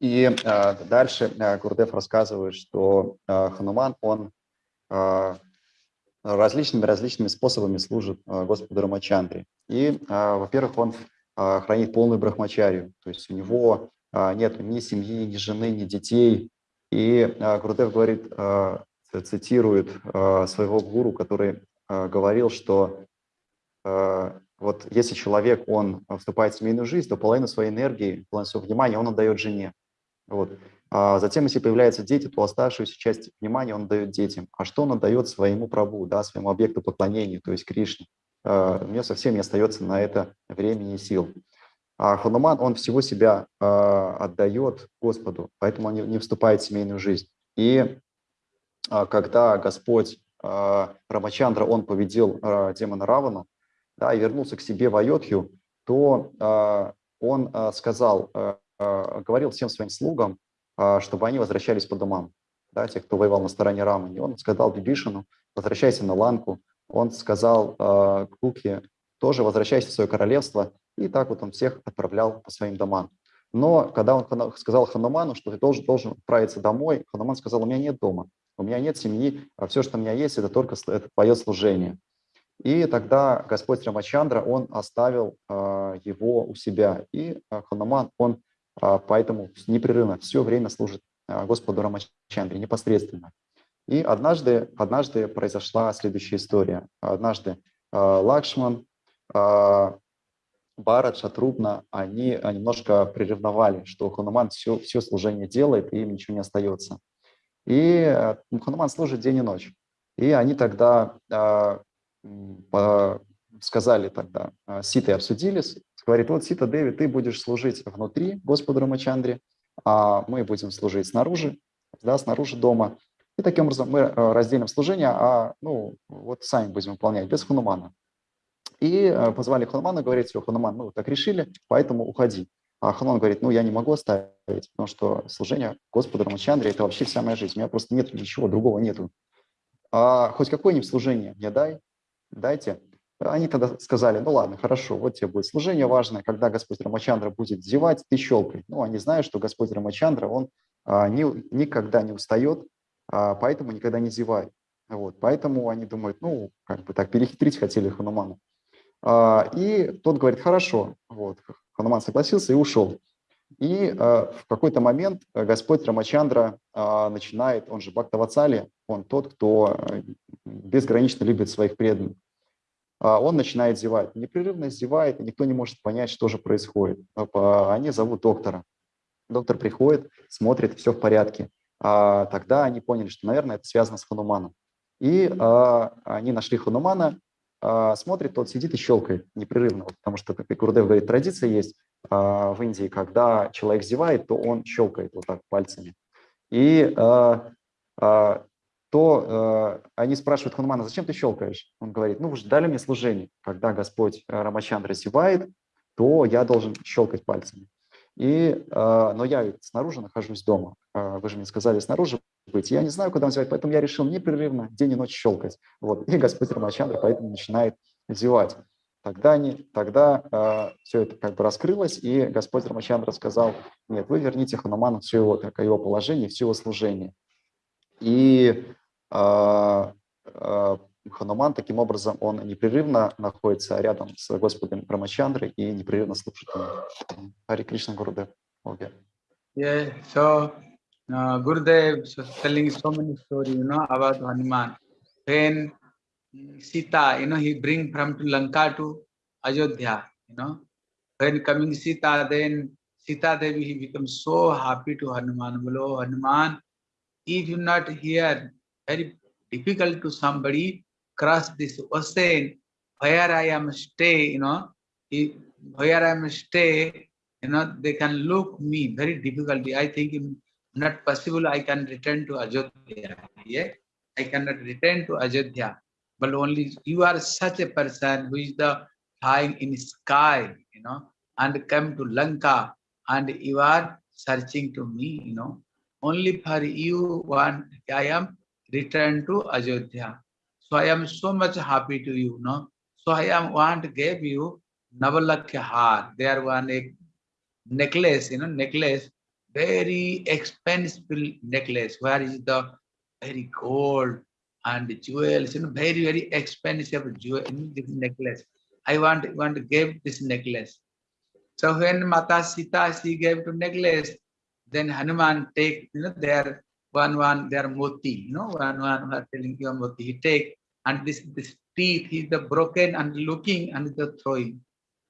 И э, дальше э, Гурдев рассказывает, что э, Хануман, он э, различными различными способами служит э, Господу Рамачандре. И, э, во-первых, он э, хранит полную брахмачарию, то есть у него нет ни семьи, ни жены, ни детей. И Гурдев говорит, цитирует своего гуру, который говорил, что вот если человек, он вступает в семейную жизнь, то половину своей энергии, половину своего внимания он отдает жене. Вот. А затем, если появляются дети, то оставшуюся часть внимания он дает детям. А что он отдает своему праву, да, своему объекту поклонения, то есть Кришне? А, у него совсем не остается на это времени и сил. А Хануман, он всего себя а, отдает Господу, поэтому он не, вступает в семейную жизнь. И а, когда Господь Рамачандра, он победил демона Равану, да, и вернулся к себе в Айодхью, то он сказал, говорил всем своим слугам, чтобы они возвращались по домам, да, те, кто воевал на стороне Рамани. Он сказал Бибишину, возвращайся на Ланку. Он сказал э, Куке, тоже возвращайся в свое королевство. И так вот он всех отправлял по своим домам. Но когда он сказал Хануману, что ты должен, должен отправиться домой, Хануман сказал, у меня нет дома, у меня нет семьи, а все, что у меня есть, это только это твое служение. И тогда Господь Рамачандра, он оставил а, его у себя. И а, Хануман, он а, поэтому непрерывно все время служит а, Господу Рамачандре непосредственно. И однажды, однажды произошла следующая история. Однажды а, Лакшман, а, Барат, Шатрубна, они а, немножко приревновали, что Хануман все, все служение делает, и им ничего не остается. И а, Хануман служит день и ночь. И они тогда а, сказали тогда, а, Ситы обсудили, с- говорит, вот Сита, Деви, ты будешь служить внутри Господу Рамачандре, а мы будем служить снаружи, да, снаружи дома. И таким образом мы э, разделим служение, а ну вот сами будем выполнять, без Ханумана. И э, позвали Ханумана, говорит, все, Хануман, мы вот так решили, поэтому уходи. А Хануман говорит, ну я не могу оставить, потому что служение Господу Рамачандре – это вообще вся моя жизнь, у меня просто нет ничего другого нету. А хоть какое-нибудь служение мне дай, дайте. Они тогда сказали, ну ладно, хорошо, вот тебе будет служение важное, когда Господь Рамачандра будет зевать, ты щелкай. Ну, они знают, что Господь Рамачандра, он а, ни- никогда не устает, а, поэтому никогда не зевает. Вот, поэтому они думают, ну, как бы так перехитрить хотели Ханумана. А, И тот говорит, хорошо, вот, Хануман согласился и ушел. И а, в какой-то момент э, Господь Рамачандра а, начинает, он же Бхактавацали, он тот, кто э, безгранично любит своих преданных. А, Он начинает зевать, непрерывно зевает, и никто не может понять, что же происходит. А, Они зовут доктора. Доктор приходит, смотрит, все в порядке. А Тогда они поняли, что, наверное, это связано с Хануманом. И они нашли Ханумана, смотрит, тот сидит и щелкает непрерывно, потому что, как и Гурдев говорит, традиция есть в Индии, когда человек зевает, то он щелкает вот так пальцами. И то а, они спрашивают Ханумана, зачем ты щелкаешь? Он говорит, ну вы же дали мне служение. Когда Господь а, Рамачандра зевает, то я должен щелкать пальцами. И, а, но я снаружи нахожусь дома. А, Вы же мне сказали снаружи быть. Я не знаю, куда он зевает, поэтому я решил непрерывно день и ночь щелкать. Вот. И Господь Рамачандра поэтому начинает зевать. Тогда, они, тогда все это как бы раскрылось, и Господь Рамачандра сказал, нет, вы верните Хануману все его, как его положение, все его служение. И Хануман таким образом, он непрерывно находится рядом с Господом Рамачандрой и непрерывно слушает ему. Хари Кришна Гурудев. Okay. Yeah, so uh, telling so many stories, you know, about Hanuman. When mm, Sita, you know, he bring from to Lanka to Ayodhya, you know. When coming Sita, then Sita Devi, he becomes so happy to Hanuman. Bolo, Hanuman, if you not here, very difficult to somebody cross this ocean, where I am stay, you know, where I am stay, you know, they can look me very difficulty. I think not possible I can return to Ajodhya. Yeah, I cannot return to Ajodhya. But only you are such a person who is the flying in sky, you know, and come to Lanka and you are searching to me, you know. Only for you one I am return to Ajodhya. So I am so much happy to you, no. So I am want to give you Navalakya Har. There one a necklace, you know, necklace, very expensive necklace, where is the very gold and jewels, you know, very, very expensive jewel this necklace. I want, want to give this necklace. So when Mata Sita, she gave to necklace, then Hanuman take, you know, their one, one, their moti, you know, one, one, are telling you moti, he take, and this, this teeth, he's the broken and looking and the throwing.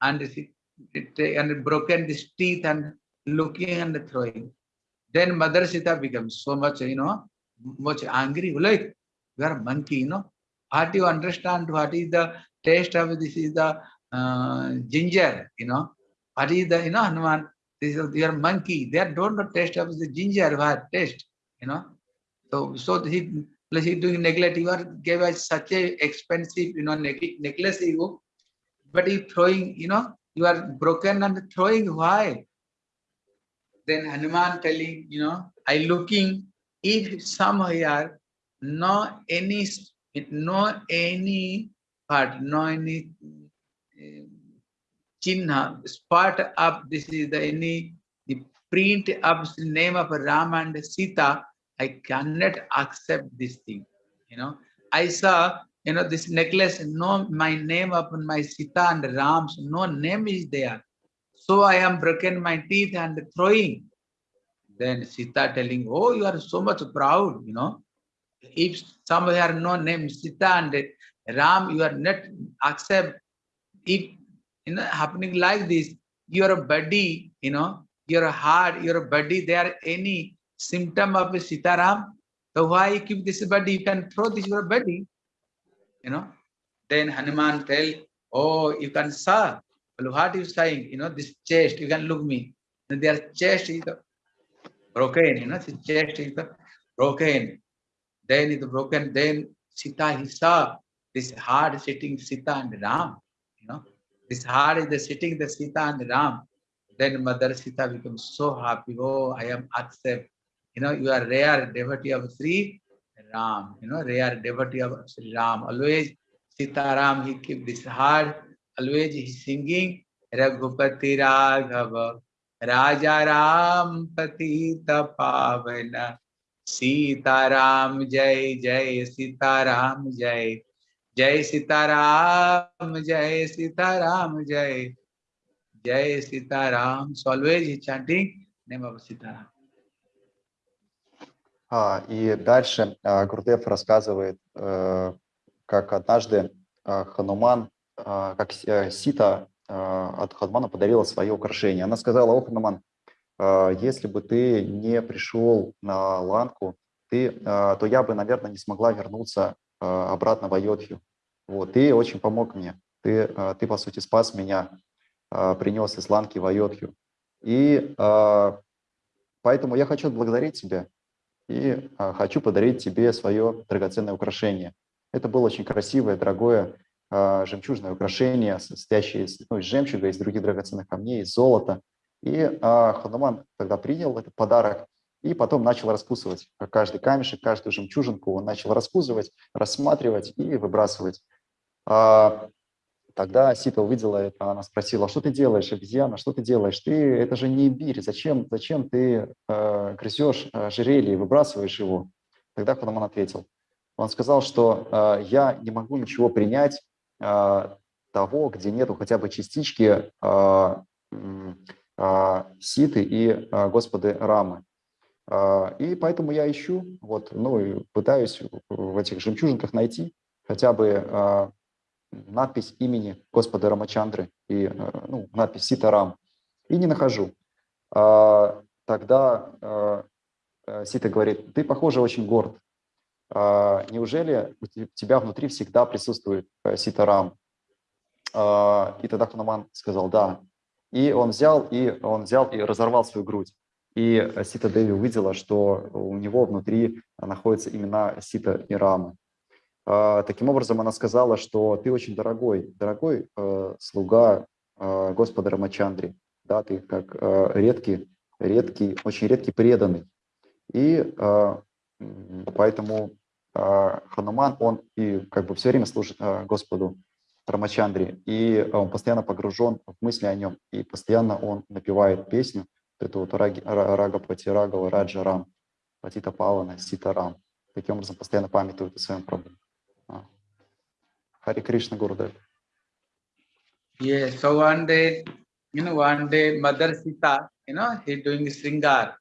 And he it, and broken this teeth and looking and throwing. Then Mother Sita becomes so much, you know, much angry. Like, you are monkey, you know. How do you understand what is the taste of this is the uh, ginger, you know. What is the, you know, Hanuman, this is your monkey. They don't know taste of the ginger, what taste, you know. So, so he, plus he doing neglect, you are gave us such a expensive, you know, necklace, you, but he throwing, you know, you are broken and throwing. Why? Then hanuman telling you know i looking if somewhere no any no any part no any uh, chinna spot of this is the any the print of the name of ram and sita i cannot accept this thing you know i saw you know, this necklace, no, my name upon my Sita and Ram's, no name is there. So I am broken my teeth and throwing. Then Sita telling, oh, you are so much proud, you know. If somewhere no name Sita and Ram, you are not accept. If you know happening like this, your body, you know, your heart, your body, there any symptom of Sita Ram, so why you keep this body? You can throw this your body, you know. Then Hanuman tell, oh, you can saw. Well, what you saying? You know, this chest, you can look me. And their chest is broken, you know, the chest is broken. Then it's broken. Then Sita, he saw this hard sitting Sita and Ram, you know. This heart is the sitting the Sita and Ram. Then Mother Sita becomes so happy. Oh, I am accept. You know, you are rare devotee of Sri Ram. You know, rare devotee of Sri Ram. Always Sita Ram, he keep this heart. Always he singing Raghupati Raghava. Raja Ram Patita Pavana. Sita Ram Jai Jai Sita Ram Jai. Jai Sita Ram Jai Sita Ram Jai. Jai Sita Ram. So always he chanting name of Sita Ram. А, и дальше а, Гурдев рассказывает, э, как однажды а, Хануман, а, как э, Сита а, от Ханумана подарила свое украшение. Она сказала, о, Хануман, а, если бы ты не пришел на Ланку, ты, а, то я бы, наверное, не смогла вернуться а, обратно в Айодхью. Вот, ты очень помог мне. Ты, а, ты, по сути, спас меня, а, принес из Ланки в Айодхью. И а, поэтому я хочу отблагодарить тебя и а, хочу подарить тебе свое драгоценное украшение. Это было очень красивое, дорогое а, жемчужное украшение, состоящее из, ну, из жемчуга, из других драгоценных камней, из золота. И а, Хануман тогда принял этот подарок и потом начал раскусывать каждый камешек, каждую жемчужинку. Он начал раскусывать, рассматривать и выбрасывать. А, Тогда Сита увидела это, она спросила, что ты делаешь, обезьяна, что ты делаешь? Ты, это же не имбирь, зачем, зачем ты э, грызешь э, и выбрасываешь его? Тогда Хануман ответил. Он сказал, что э, я не могу ничего принять э, того, где нету хотя бы частички э, э, Ситы и э, Господы Рамы. Э, и поэтому я ищу, вот, ну, и пытаюсь в этих жемчужинках найти хотя бы э, надпись имени Господа Рамачандры и э, ну, надпись Ситарам, и не нахожу. А, Тогда э, э, Сита говорит, ты, похоже, очень горд. А, Неужели у те- тебя внутри всегда присутствует Ситарам? А, И тогда Хануман сказал, да. И он взял, и он взял и разорвал свою грудь. И Сита Деви увидела, что у него внутри находятся имена Сита и Рамы. А, Таким образом, она сказала, что ты очень дорогой, дорогой э, слуга э, Господа Рамачандри, да, ты как э, редкий, редкий, очень редкий преданный. И м, поэтому э, Хануман, он и как бы все время служит Господу Рамачандре, и он постоянно погружен в мысли о нем, и постоянно он напевает песню, вот эту вот Рага Пати Рагава Раджа Рам, Патита Павана, Сита Рам. Таким образом, постоянно памятует о своем проблеме. Hare Krishna Gurudev. Yes, so one day, you know, one day Mother Sita, you know, he doing Sringar,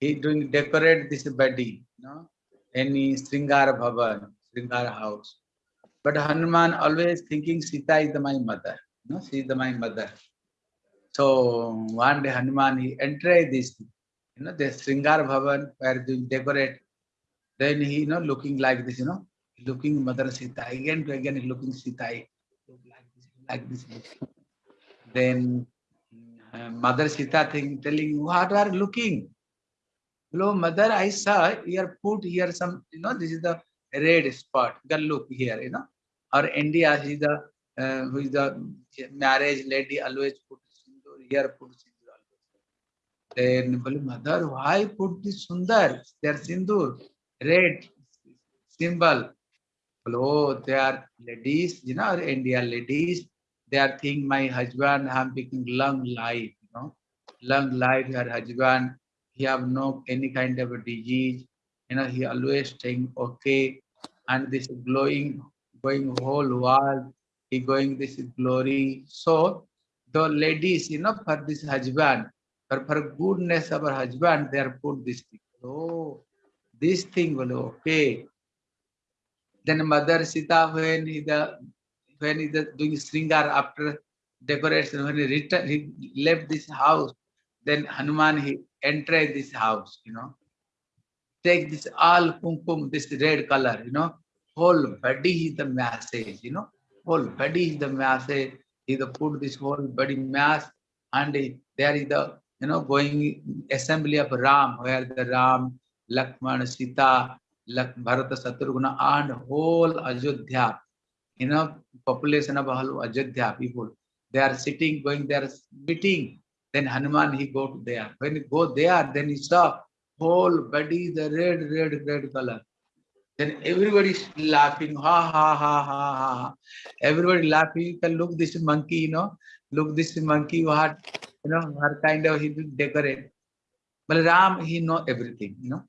he doing decorate this body, you know, any Sringar Bhavan, Sringar house. But Hanuman always thinking Sita is the, my mother, you know, she is the, my mother. So one day Hanuman, he entered this, you know, the Sringar Bhavan where they decorate. Then he, you know, looking like this, you know, looking Mother Sita again to again looking Sita like this, like this. Then uh, Mother Sita thing telling, what are looking? Hello, mother, I saw here put here some, you know, this is the red spot. Can look here, you know. Or India, is the uh, who is the marriage lady always put sindoor, here put sindoor always. Then, well, mother, why put this sundar? Their sindoor, red symbol. Oh, they are ladies, you know, India ladies. They are think my husband I'm become long life, you know, long life. Her husband, he have no any kind of a disease, you know, he always staying okay. And this glowing going whole world, he going this glory. So the ladies, you know, for this husband, for, for goodness of her husband, they are put this thing. Oh, this thing will okay. Then Mother Sita, when he the when he the doing Sringar after decoration, when he returned, he left this house, then Hanuman he entered this house, you know. Take this all kumkum, this red color, you know, whole body is the message, you know, whole body is the message. He the put this whole body mass and he- there is the you know going assembly of Ram, where the Ram, Lakshmana, Sita, Bharata, Satrughna, and whole Ajodhya, know, population of whole Ajodhya people. They are sitting, going there, meeting. Then Hanuman he go there. When he go there, then he saw whole body the red, red, red color. Then everybody is laughing, ha ha ha ha ha. Everybody laughing. Look this monkey, you know, look this monkey. What you know, what kind of he decorate. But Ram, he know everything, you know.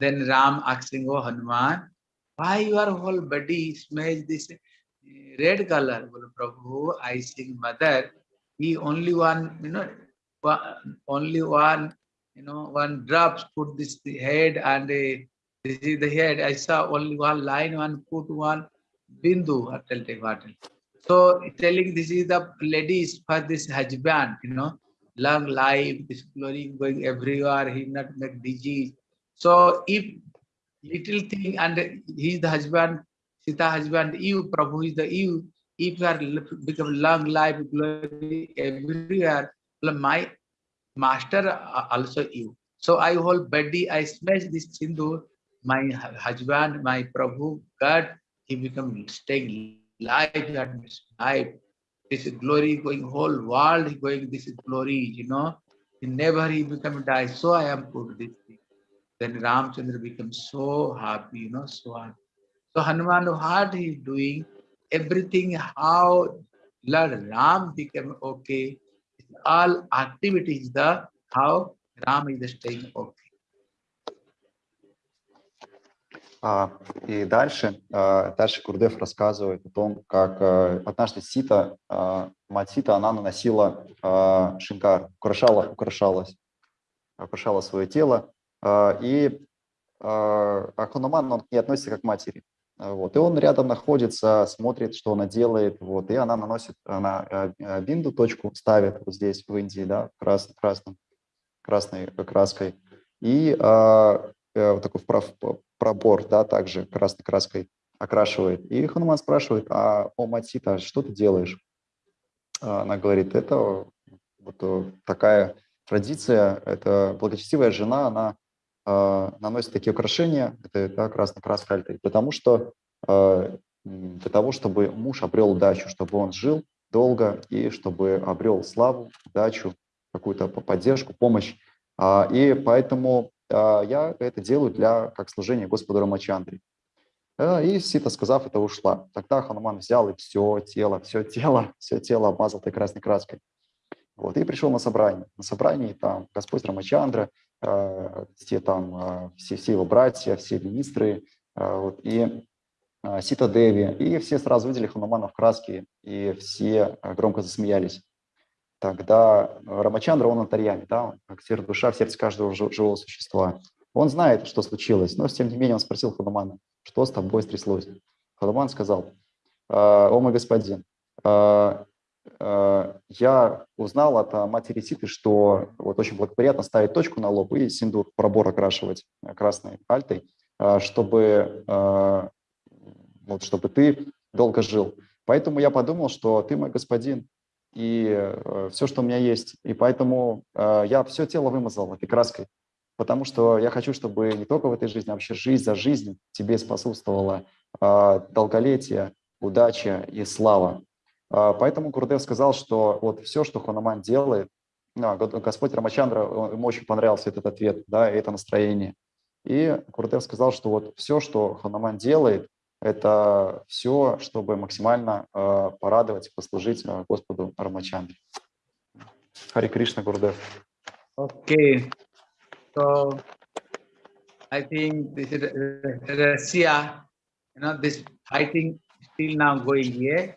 Then Ram asking, oh Hanuman, why your whole body smells this eh, red color? Well, Prabhu, I sing mother. He only one, you know, only one, you know, one drops put this the head and a this is the head. I saw only one line, one put one bindu. I'll take what. So telling this is the ladies for this husband, you know, long life, this glory going everywhere. He not make disease. So if little thing and he is the husband, Sita husband, you Prabhu is the you. If you are become long life glory everywhere, my master uh, also you. So I whole body, I smash this sindur, my husband, my Prabhu, God, he become staying life, that life. This glory going whole world, going, this is glory, you know. Never he become die. So I am put this. Then Ramchandra becomes so happy, you know, so happy. So Hanuman, what he doing, everything, how Lord Ram became okay, all activities, the how Ram is staying okay. А, И дальше, а, дальше Гурдев рассказывает о том, как а, однажды Сита, а, мать Сита, она наносила а, шинкар, украшала, украшалась, украшала свое тело, а, и а, а Хануман, он к ней относится как к матери. А, Вот. И он рядом находится, смотрит, что она делает, вот, и она наносит, она а, а, бинду, точку ставит вот здесь, в Индии, да, крас, красным, красной краской, и а, э, вот такой вправ- пробор, да, также красной краской окрашивает. И Хануман спрашивает, а о, мать Сита, что ты делаешь? А Она говорит, это вот э, такая традиция, это благочестивая жена, она э, наносит такие украшения, это да, красная краска потому что э, для того, чтобы муж обрел удачу, чтобы он жил долго и чтобы обрел славу, удачу, какую-то по- поддержку, помощь. А, И поэтому а, я это делаю для как служение Господу Рамачандре. А, И Сита, сказав это, ушла. Тогда Хануман взял и все тело, все тело, все тело обмазал этой красной краской. Вот, и пришел на собрание. На собрании там Господь Рамачандра, э, все там, э, все, все его братья, все министры, э, вот, и э, Сита Деви, и все сразу видели Ханумана в краске, и все э, громко засмеялись. Тогда э, Рамачандра, он антарьями, да, он как сердце душа в сердце каждого жи- живого существа. Он знает, что случилось, но тем не менее он спросил Ханумана, что с тобой стряслось. Хануман сказал, «Э, о мой господин, я узнал от э, матери Ситы, что вот очень благоприятно ставить точку на лоб и синдур, пробор окрашивать э, красной альтой, э, чтобы, э, вот, чтобы ты долго жил. Поэтому я подумал, что ты мой господин, и все, что у меня есть. И поэтому э, я все тело вымазал этой краской, потому что я хочу, чтобы не только в этой жизни, а вообще жизнь за жизнь тебе способствовала э, долголетие, удача и слава. А, Поэтому Гурдев сказал, что вот все, что Хануман делает, а, Го- Господь Рамачандра, он- ему очень понравился этот ответ, да, это настроение. И Гурдев сказал, что вот все, что Хануман делает, это все, чтобы максимально э, порадовать послужить э, Господу Рамачандре. Хари Кришна Гурдев. Okay. So I think this is uh, Russia, you know, this fighting still now going here.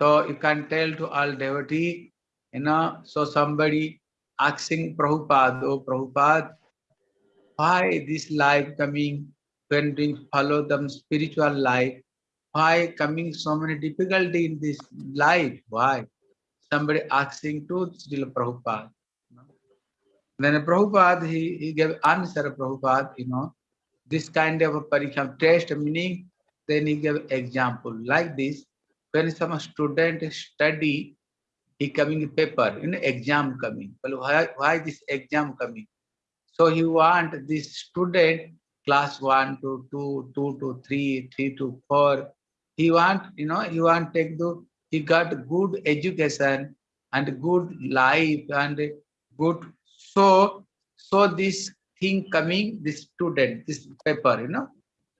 So you can tell to all devotee, you know, so somebody asking Prabhupada, oh Prabhupada, why this life coming when we follow the spiritual life? Why coming so many difficulty in this life? Why? Somebody asking to still Prabhupada. Then Prabhupada, he, he gave answer, Prabhupada, you know, this kind of a pariksham test meaning, then he gave example like this. When some student study, he coming paper, you know, exam coming. Well, why, why this exam coming? So he want this student class one to two, two to three, three to four. He want, you know, he want take the, he got good education and good life and good. So, so this thing coming, this student, this paper, you know,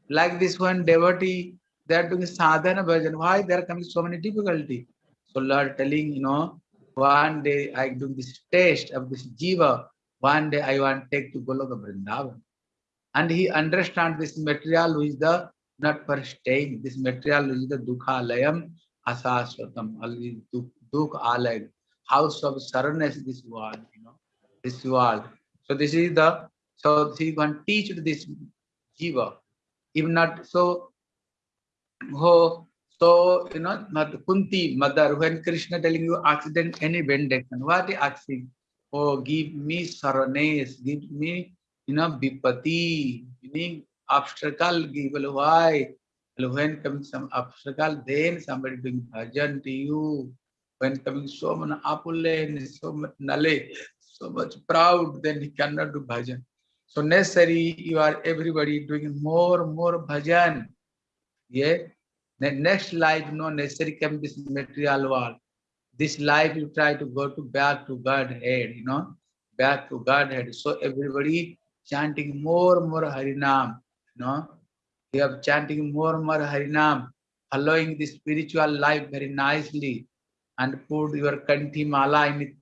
like this one devotee, they are doing sadhana bhajan. Why there are coming so many difficulty? So Lord telling, you know, one day I do this test of this jiva. One day I want take to Goloka Vrindavan. And he understand this material which the not for staying. This material which the dukha layam asaswatam. Dukha alayam. House of surrenness this world, you know, this world. So this is the so he can teach to this jiva. If not so, oh, so you know, not Kunti mother, when Krishna telling you accident, any benediction, what he asking? Oh, give me sarvanes, give me, you know, bipati, meaning obstacle, give why? When comes some obstacle, then somebody doing bhajan to you. When coming so much apule, so much nale, so much proud, then he cannot do bhajan. So necessary, you are everybody doing more, more bhajan. Yeah. The next life, no necessary come this material world. This life you try to go to back to Godhead, you know, back to Godhead. So everybody chanting more, more Harinam, you know. You have chanting more, more Harinam, following the spiritual life very nicely, and put your kanti mala in its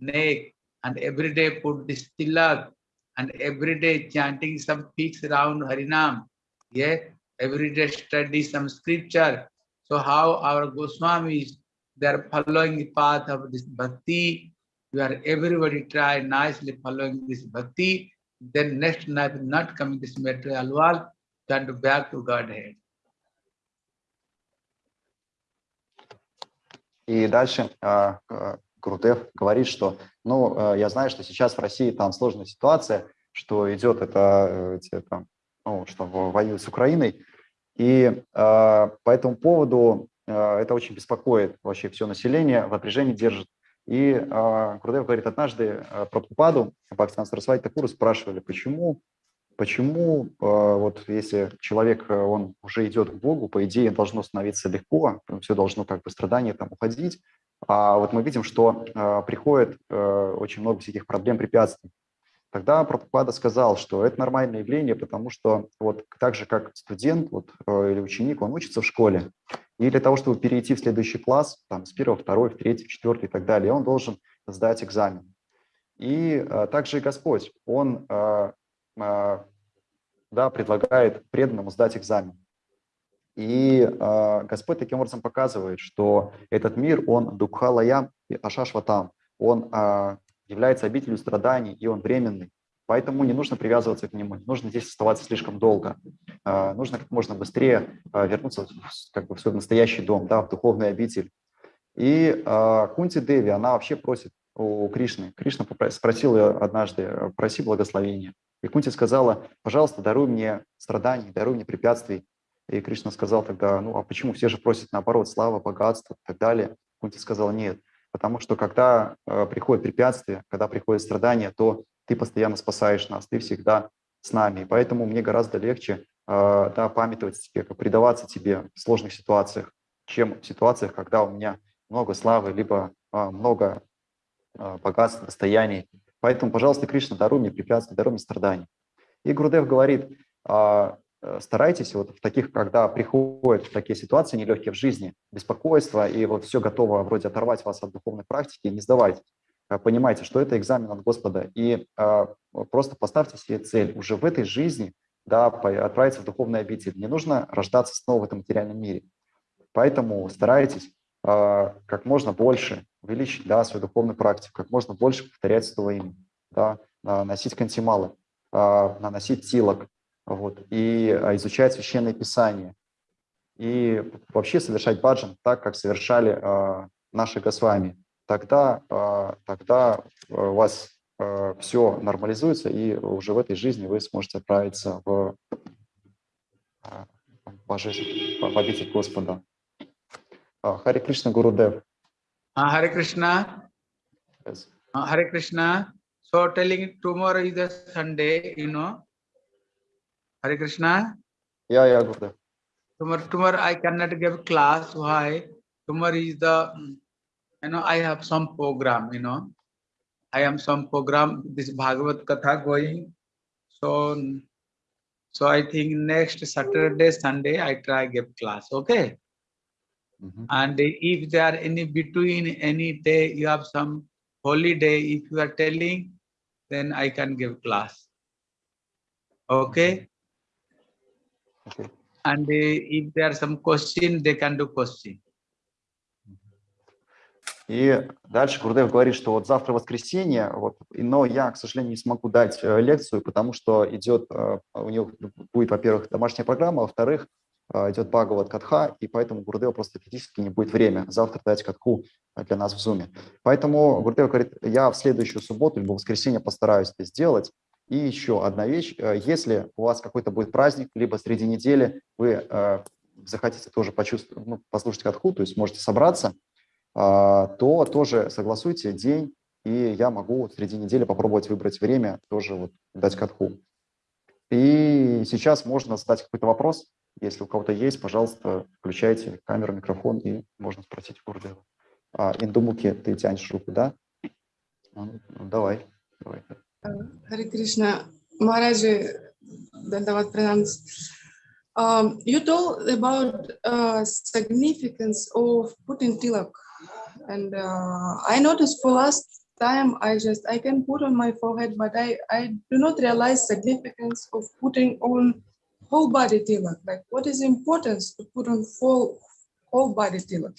neck, and every day put this tilak, and every day chanting some peaks around Harinam. Yeah, every day study some scripture. So how our Goswamis, they are following the path of this bhakti. We are everybody try nicely following this bhakti. Then next night not coming this material world, turn back to Godhead. И дальше э, э, Гурудев говорит, что, ну, э, я знаю, что сейчас в России там сложная ситуация, что идет это, э, эти, там, ну, что воюют с Украиной, и э, по этому поводу э, это очень беспокоит вообще все население, в напряжении держит. И э, Гурдев говорит, однажды э, Прабхупаду, Пакистан Сарасвати Такуру спрашивали, почему, почему э, вот если человек, э, он уже идет к Богу, по идее должно становиться легко, все должно как бы страдания там уходить, а вот мы видим, что э, приходит э, очень много всяких проблем, препятствий. Тогда Прабхупада сказал, что это нормальное явление, потому что вот так же, как студент вот, э, или ученик, он учится в школе, и для того, чтобы перейти в следующий класс, там, с первого, второй, в третий, в четвертый и так далее, он должен сдать экзамен. И а, также и Господь, Он а, а, да, предлагает преданному сдать экзамен. И а, Господь таким образом показывает, что этот мир, он дукхалаям и ашашватам, он а, является обителью страданий, и он временный. Поэтому не нужно привязываться к нему, не нужно здесь оставаться слишком долго. А, нужно как можно быстрее а, вернуться как бы, в свой настоящий дом, да, в духовный обитель. И а, Кунти Деви, она вообще просит у Кришны. Кришна спросил ее однажды, проси благословения. И Кунти сказала, пожалуйста, даруй мне страданий, даруй мне препятствий. И Кришна сказал тогда, ну а почему все же просят наоборот, слава, богатство и так далее. Кунти сказала, нет, потому что когда э, приходят препятствия, когда приходят страдания, то ты постоянно спасаешь нас, ты всегда с нами. И поэтому мне гораздо легче э, да, памятовать тебе, предаваться тебе в сложных ситуациях, чем в ситуациях, когда у меня много славы, либо э, много э, богатства, достояний. Поэтому, пожалуйста, Кришна, даруй мне препятствия, даруй мне страданий. И Гурудев говорит, э, старайтесь вот в таких, когда приходят такие ситуации нелегкие в жизни, беспокойство, и вот все готово вроде оторвать вас от духовной практики, не сдавайтесь. Понимайте, что это экзамен от Господа, и э, просто поставьте себе цель уже в этой жизни да, отправиться в духовный обитель. Не нужно рождаться снова в этом материальном мире. Поэтому старайтесь а, как можно больше увеличить да, свою духовную практику, как можно больше повторять свое имя, да, а, носить кантималы, а, наносить тилок, вот, и а, изучать священное писание, и вообще совершать баджан так, как совершали а, наши Госвами. Тогда, а, тогда у вас а, все нормализуется, и уже в этой жизни вы сможете отправиться в, а, в, жизнь, в обитель Господа. Харе Кришна Гурудев. Uh, Hare Krishna. Yes. Hare Krishna. So telling tomorrow is a Sunday, you know. Hare Krishna. Yeah, yeah, Gurudev. Tomorrow, tomorrow I cannot give class. Why? Tomorrow is the, you know, I have some program, you know. I am some program, this Bhagavad Katha going. So, so I think next Saturday, Sunday, I try give class, okay? Mm -hmm. And if there are any between any day, you have some holiday, if you are telling, then I can give class. Okay? Mm -hmm. Окей. And uh, if there are some question, they can do question. И дальше Гурдев говорит, что вот завтра воскресенье, вот, но я, к сожалению, не смогу дать э, лекцию, потому что идет, э, у него будет, во-первых, домашняя программа, а во-вторых, э, идет Бхагават Катха, и поэтому Гурдева просто физически не будет время завтра дать катху для нас в Зуме. Поэтому Гурдев говорит, я в следующую субботу либо воскресенье постараюсь это сделать. И еще одна вещь, э, если у вас какой-то будет праздник, либо среди недели вы э, захотите тоже почувствовать, ну, послушать катху, то есть можете собраться, а, то тоже согласуйте день, и я могу среди недели попробовать выбрать время, тоже вот дать катху. И сейчас можно задать какой-то вопрос. Если у кого-то есть, пожалуйста, включайте камеру, микрофон, и можно спросить у Гурдева. А, Индумуки, ты тянешь руку, да? Ну, ну, давай, Hare Krishna, Maharaj, Dandavad Pranams. Um, you told about uh, significance of putting tilak, and uh, I noticed for last time I just I can put on my forehead, but I I do not realize significance of putting on whole body tilak. Like what is importance to put on full whole body tilak?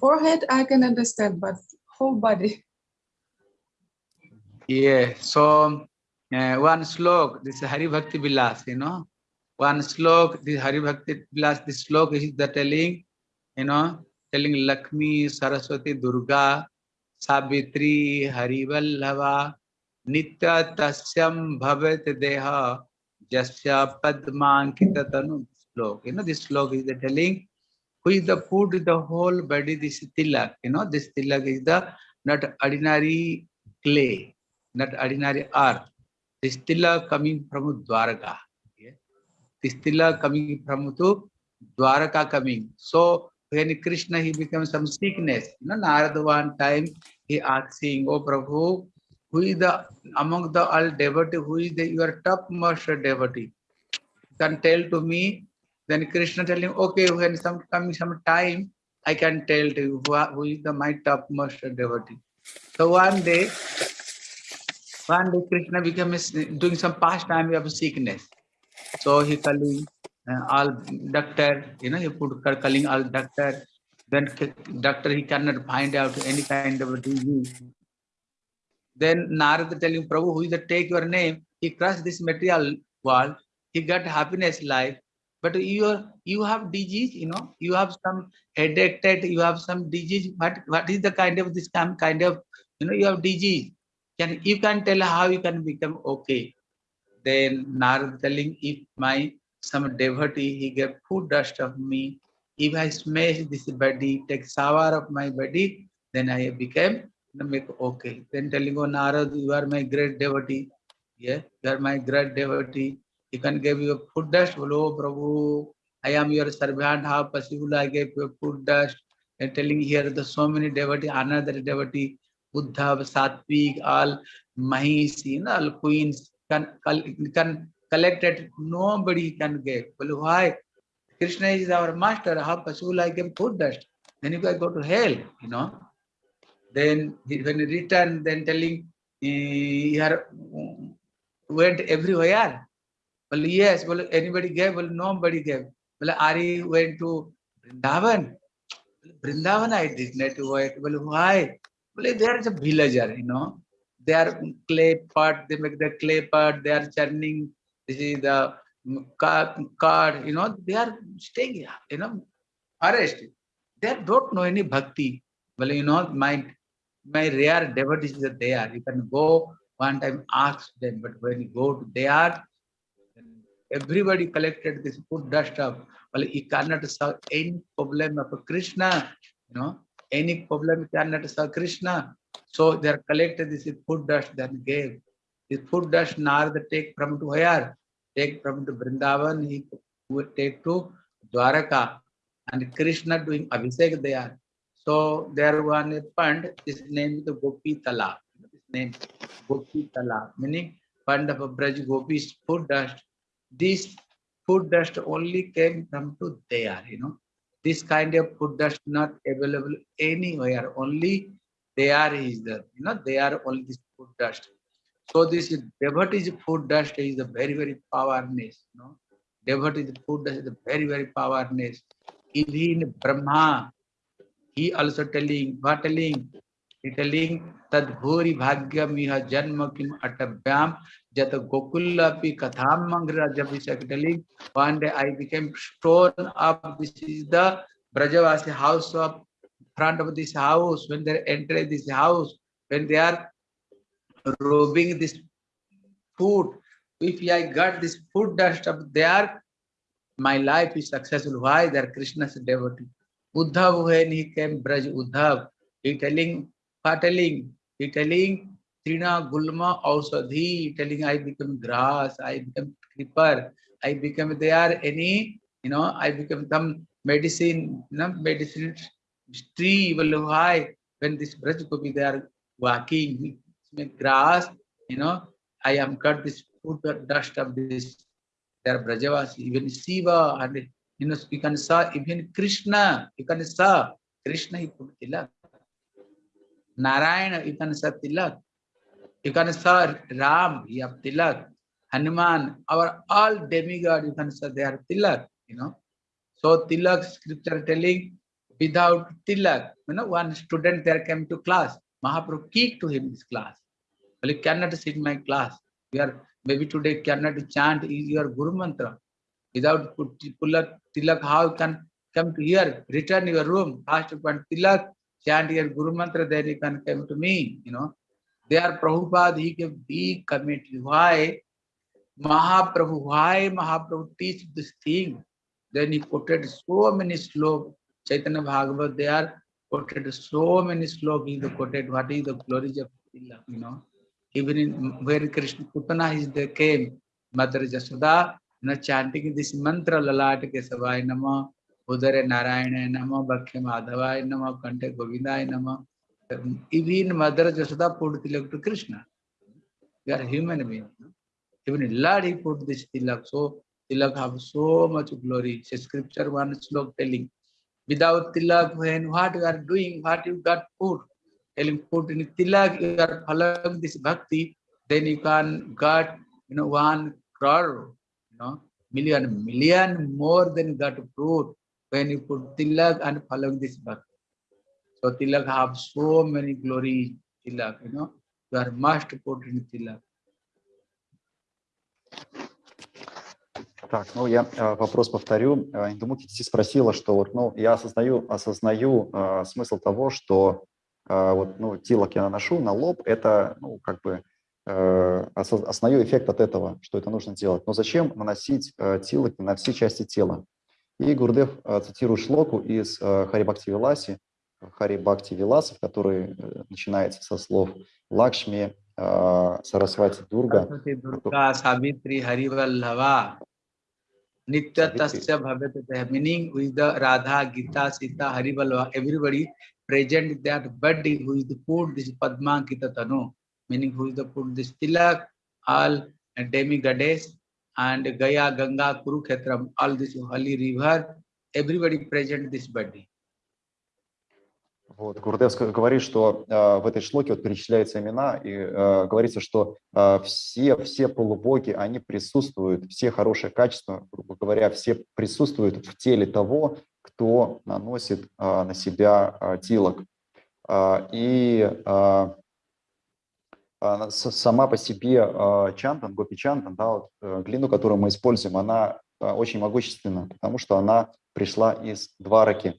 Forehead I can understand, but whole body. Yeah, so uh, one slok, this Hari Bhakti Vilas, you know, one slok, this Hari Bhakti Vilas, this slok is the telling, you know, telling Lakshmi, Saraswati, Durga, Savitri, Hari Vallabha, Nitya Tasyam Bhavat Deha, Jasya Padmankita Tanu slok. You know, this slok is the telling, who is the put the whole body, this tilak, you know, this tilak is the not ordinary clay not ordinary earth. This tilla coming from Dwaraka. Yeah? This tilla coming from to Dwaraka coming. So when Krishna he becomes some sickness, you know, Narada one time he asking, Oh Prabhu, who is the among the all devotee, who is the your topmost devotee? Can tell to me. Then Krishna telling, okay, when some coming some time, I can tell to you who, who is the my topmost devotee. So one day, one day Krishna became a s- doing some pastime of sickness. So he calling uh, all doctor, you know, he put ca- calling all doctor. Then doctor he cannot find out any kind of disease. Then Narada telling Prabhu, who is the take your name? He crushed this material world. He got happiness life. But you are you have disease, you know, you have some headache, you have some disease. What what is the kind of this kind of you know you have disease? Can you can tell how you can become okay? Then Narad telling if my some devotee he gave food dust of me, if I smash this body, take shower of my body, then I became make okay. Then telling oh Narad, you are my great devotee. Yeah, you are my great devotee. You can give you food dust. Hello, Prabhu. I am your servant. How possible I gave you food dust? And telling here the so many devotee, another devotee, Buddha, Satvik, all Mahish, you know, all queens can, can collect it. Nobody can give. Well, why? Krishna is our master. How possible I give food dust? Then you can go to hell, you know. Then when he returned, then telling he had went everywhere. Well, yes, well, anybody gave? Well, nobody gave. Well, Ari went to Vrindavan. Vrindavan I did not wait. Well, why? Well, there is a villager, you know. They are clay pot, they make the clay pot, they are churning, this is the card, you know, they are staying, you know, arrested. They don't know any bhakti. Well, you know, my my rare devotees are there. You can go one time ask them, but when you go to there, everybody collected this food dust up. Well, you cannot solve any problem of Krishna, you know, any problem cannot solve Krishna. So they are collected this food dust, then gave. This food dust Narada take from to where? Take from to Vrindavan, he would take to Dwaraka. And Krishna doing Abhishek there. So there one pond, his name is the Gopi Tala. His name Gopi Tala, meaning pond of Braj Gopi's food dust. This food dust only came from to there, you know. This kind of food dust not available anywhere, only they are there is the, you know, they are only this food dust. So this devotee food dust is a very, very powerness, you know. Devotee food dust is a very, very powerness. Even Brahma, he also telling, what telling? He telling that bhuri bhagyam iha janma kim atabhyam jat gokulapi katham mangra jab telling one day I became stone up. This is the Brajavasi house of front of this house. When they enter this house, when they are robbing this food, if I got this food dust up there, my life is successful. Why? They are Krishna's devotee. Uddhav, when he came, Braj Uddhav, he telling, telling? He telling, Trina Gulma Ausadhi, telling I become grass, I become creeper, I become there any, you know, I become some medicine, you know, medicine tree, why? When this Braj Gopi, they are walking, grass, you know, I am cut this food dust of this, they are Brajavasi, even Shiva, and you know, you can saw even Krishna, you can saw Krishna, he put tilak. Narayana, you can saw tilak. You can saw Ram, he have tilak. Hanuman, our all demigod, you can say they are tilak, you know. So tilak scripture telling without tilak, you know, one student there came to class, Mahaprabhu kicked to him this class. Well, you cannot sit in my class. We are maybe today cannot chant your Guru Mantra. Without tilak, tilak, how you can come to here, return your room, ask one tilak, chant your Guru Mantra, then you can come to me, you know. Our Prabhupada he के be commit हुआ महाप्रभु हुआ Mahaprabhu teach this thing then he quoted so many shloka Chaitanya Bhagavata they are quoted so many shloka he the quoted what is the glories of you know even in where Krishna कुतना is the came mother Jasoda न chanting this मंत्र ललाट के सवाय नमः उदर नारायण नमः बख्य माधवाय नमः कंठे गोविंदाय नमः Even Mother Jasoda put Tilak to Krishna. We are human beings. Even Lord, he put this tilak. So tilak have so much glory. It's scripture one slok telling. Without tilak, when what you are doing, what you got put, telling put in tilak, you are following this bhakti, then you can got you know one crore, you know, million, million more than got fruit when you put tilak and following this bhakti. So tilak have so many glory, tilak, you know, you are put in tilak. Так, ну я э, вопрос повторю. Э, Индумуки здесь спросила, что вот, ну, я осознаю, осознаю э, смысл того, что э, вот, ну, тилок я наношу на лоб, это, ну, как бы, э, осознаю эффект от этого, что это нужно делать. Но зачем наносить э, тилок на все части тела? И Гурдев э, цитирует шлоку из э, Харибакти Виласи, Харибакти Виласов, который э, начинается со слов Лакшми, э, Сарасвати Дурга. Durga Savitri Harivallava Nityatasya Bhavetata, meaning with the Radha, Gita, Sita, Harivallava, everybody present that body who is the food, this Padma Kita Tanu, meaning who is the food, this Tilak, all demigoddess, and Gaya, Ganga, Kurukhetram, all this holy river, everybody present this body. Вот, Гурдев говорит, что э, в этой шлоке вот перечисляются имена, и э, говорится, что э, все, все полубоги, они присутствуют, все хорошие качества, грубо говоря, все присутствуют в теле того, кто наносит а, на себя а, тилок. А, и с- сама по себе чантан, гопи чантан, да, вот, э, глину, которую мы используем, она очень могущественна, потому что она пришла из Двараки.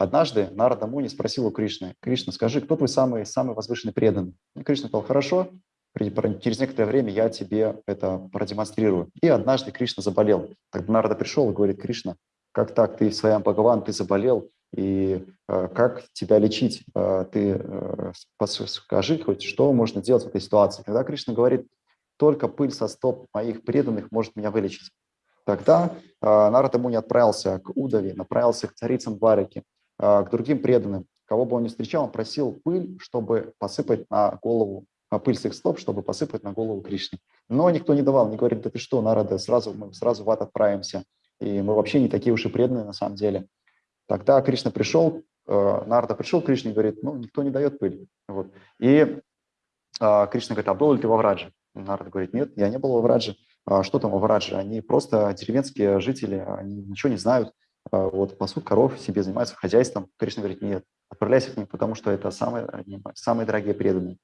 Однажды Нарада Муни спросил у Кришны, Кришна, скажи, кто твой самый, самый возвышенный преданный? И Кришна сказал, хорошо, через некоторое время я тебе это продемонстрирую. И однажды Кришна заболел. Тогда Нарада пришел и говорит, Кришна, как так, ты в своем Бхагаван, ты заболел, и э, как тебя лечить? Э, ты э, скажи хоть, что можно делать в этой ситуации. Тогда Кришна говорит, только пыль со стоп моих преданных может меня вылечить. Тогда э, Нарада Муни отправился к Удове, направился к царицам Двараки, э, к другим преданным. Кого бы он ни встречал, он просил пыль, чтобы посыпать на голову, а, пыль с их стоп, чтобы посыпать на голову Кришне. Но никто не давал, не говорит, да ты что, Нарада, сразу, мы сразу в ад отправимся, и мы вообще не такие уж и преданные на самом деле. Тогда Кришна пришел, э, Нарада пришел к Кришне и говорит, ну, никто не дает пыль. Вот. И а, Кришна говорит, а был ли ты во Врадже? Нарада говорит, нет, я не был во Врадже. А что там во Врадже? Они просто деревенские жители, они ничего не знают, а, вот, пасут коров, себе занимаются хозяйством. Кришна говорит, нет, отправляйся к ним, потому что это самые, самые дорогие преданные.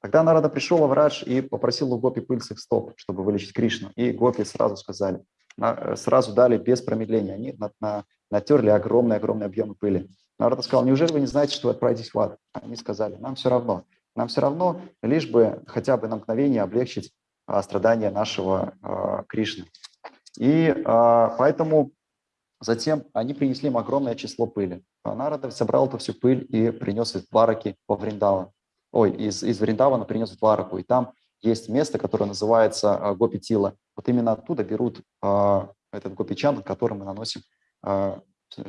Тогда Нарада пришел во Врадж и попросил у Гопи пыль с их стоп, чтобы вылечить Кришну. И Гопи сразу сказали, на- сразу дали без промедления. Они на- на- натерли огромные-огромные объемы пыли. Нарада сказал, неужели вы не знаете, что вы отправитесь в ад? Они сказали, нам все равно. Нам все равно, лишь бы хотя бы на мгновение облегчить а, страдания нашего а, Кришны. И а, поэтому затем они принесли им огромное число пыли. А Нарада собрал эту всю пыль и принес из Двараки во Вриндаван. Ой, из, из Вриндавана принес в Двараку. И там есть место, которое называется а, Гопи-Тила. Вот именно оттуда берут а, этот Гопи-чан, который мы наносим а,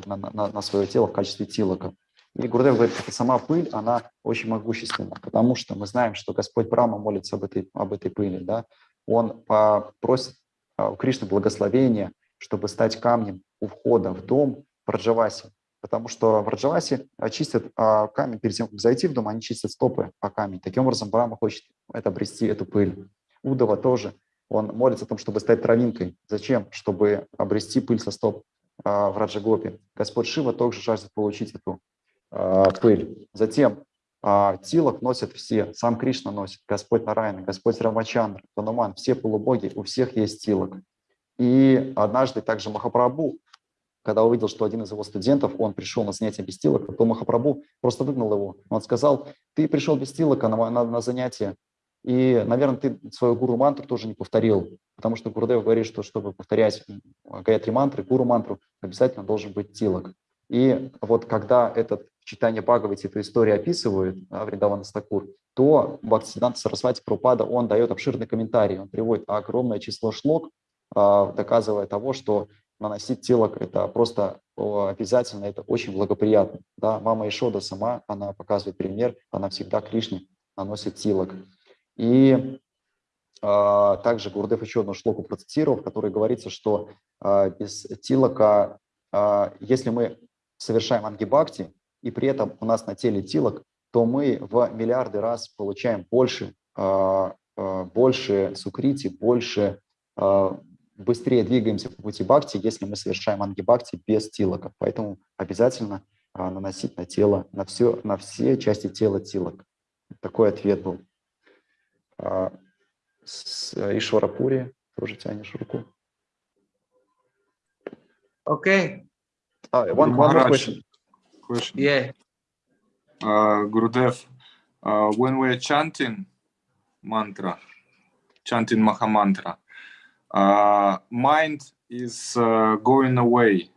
на, на, на свое тело в качестве тилока. И Гурдев говорит, что сама пыль, она очень могущественна, потому что мы знаем, что Господь Брама молится об этой, об этой пыли. Да? Он просит у Кришны благословения, чтобы стать камнем у входа в дом в Раджавасе. Потому что в Раджавасе очистят а, камень перед тем, как зайти в дом, они чистят стопы по камень. Таким образом, Брама хочет это обрести, эту пыль. Удова тоже. Он молится о том, чтобы стать травинкой. Зачем? Чтобы обрести пыль со стоп а, в Раджагопе. Господь Шива также жаждет получить эту а, пыль. Затем а, тилок носят все, сам Кришна носит, Господь Нарайна, Господь Рамачандра, Тануман, все полубоги, у всех есть тилок. И однажды также Махапрабху, когда увидел, что один из его студентов, он пришел на занятие без тилока, то Махапрабху просто выгнал его. Он сказал, ты пришел без тилока на, на, на занятие, и, наверное, ты свою гуру мантру тоже не повторил, потому что Гурдев говорит, что чтобы повторять гаятри мантры, гуру мантру, обязательно должен быть тилок. И вот когда этот в читании Бхагавати эту историю описывает, да, Вриндавана Стакур, то Бхактисиданта Сарасвати Прупада, он дает обширный комментарий, он приводит огромное число шлок, доказывая того, что наносить тилок это просто обязательно, это очень благоприятно. Да? Мама Ишода сама, она показывает пример, она всегда Кришне наносит тилок. И а, также Гурдев еще одну шлоку процитировал, в которой говорится, что а, без тилока, а, если мы совершаем ангибакти, и при этом у нас на теле тилок, то мы в миллиарды раз получаем больше, а, а, больше сукрити, больше, а, быстрее двигаемся по пути бхакти, если мы совершаем ангибакти без тилока. Поэтому обязательно а, наносить на тело, на все, на все части тела тилок. Такой ответ был. А, С Ишварапури тоже тянешь руку. Okay. А, one, one more question. question. Yeah. Uh, Gurudev, uh, when we're chanting mantra, chanting Mahamantra, uh, mind is uh, going away.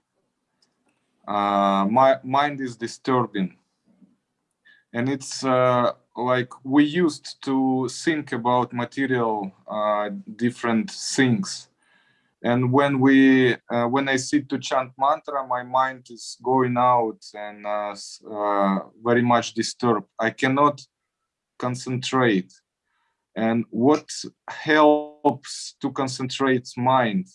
Uh, my mind is disturbing. And it's uh, like we used to think about material uh, different things. And when we, when I sit to chant mantra, my mind is going out and very much disturbed. I cannot concentrate. And what helps to concentrate mind,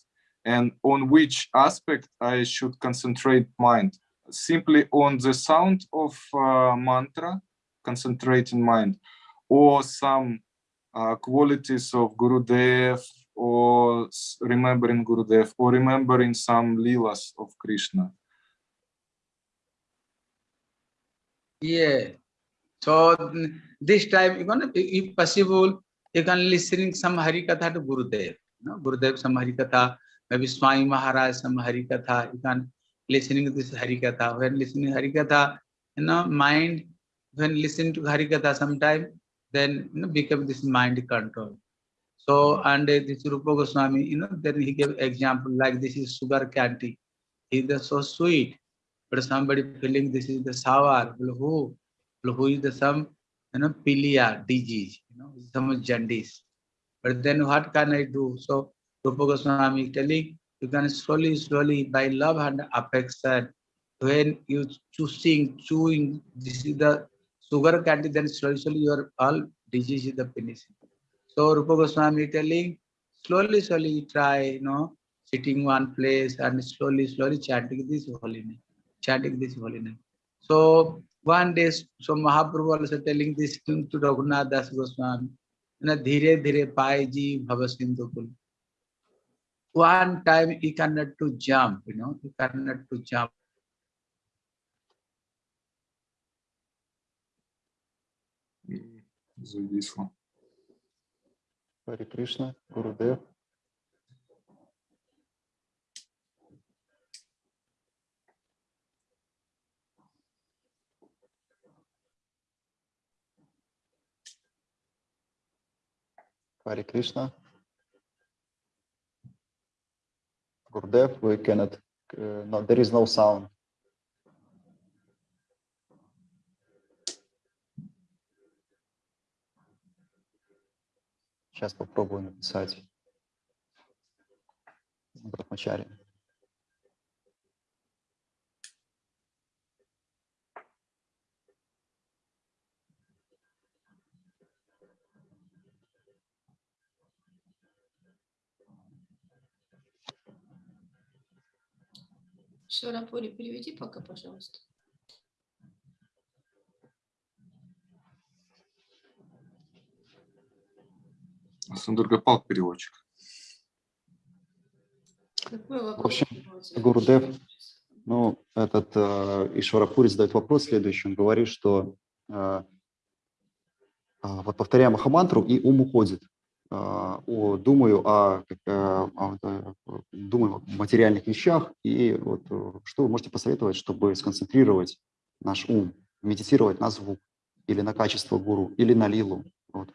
and on which aspect I should concentrate mind? Simply on the sound of uh, mantra, concentrating mind, or some uh, qualities of Gurudev, or s- remembering Gurudev, or remembering some leelas of Krishna. Yeah. So this time, gonna, if possible, you can listening some Hari Katha to Gurudev. You know, Gurudev some Hari Katha, maybe Swami Maharaj some Hari Katha. You can listening to this Hari Katha. When listening Hari Katha, you know, mind, when listen to Hari Katha sometime, then you know, become this mind control. So, and uh, this Rupa Goswami, you know, then he gave example like this is sugar candy. It is so sweet, but somebody feeling this is the sour. Well, who? Well, who is the some, you know, pilia disease, you know, some jaundice. But then what can I do? So, Rupa Goswami telling you can slowly, slowly by love and affection, when you choosing, chewing, this is the sugar candy, then slowly, slowly your all disease is the finishing. So Rupa Goswami telling, slowly, slowly try, you know, sitting one place and slowly, slowly chanting this holy name, chanting this holy name. So One day, so Mahaprabhu also telling this thing to Raghunath Das Goswami. You know, dhire dhire paiji bhavasindukul. One time he cannot to jump, you know, he cannot to jump. So this one. Hare Krishna, Gurudev. Хари Кришна. Гурдев, we cannot, uh, no, there is no sound. Сейчас попробую написать Брахмачари. Шарапури, переведи пока, пожалуйста. Сундургапал переводчик. Какой вопрос? общем? Гурудев, Ну, этот э, Ишварапури задает вопрос следующий. Он говорит, что э, а, вот повторяя Махамантру, и ум уходит. А, о, думаю о, э, о, думаю о материальных вещах. И вот э, что вы можете посоветовать, чтобы сконцентрировать наш ум, медитировать на звук или на качество гуру, или на лилу? Вот.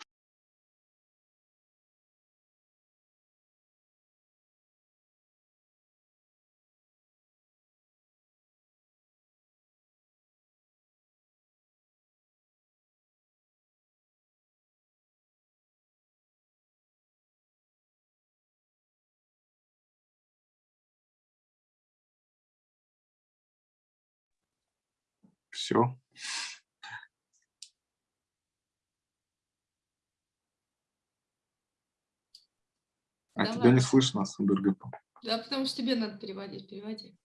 Все. А Давай. тебя не слышно, Сундургапал. Да, потому что тебе надо переводить, переводи.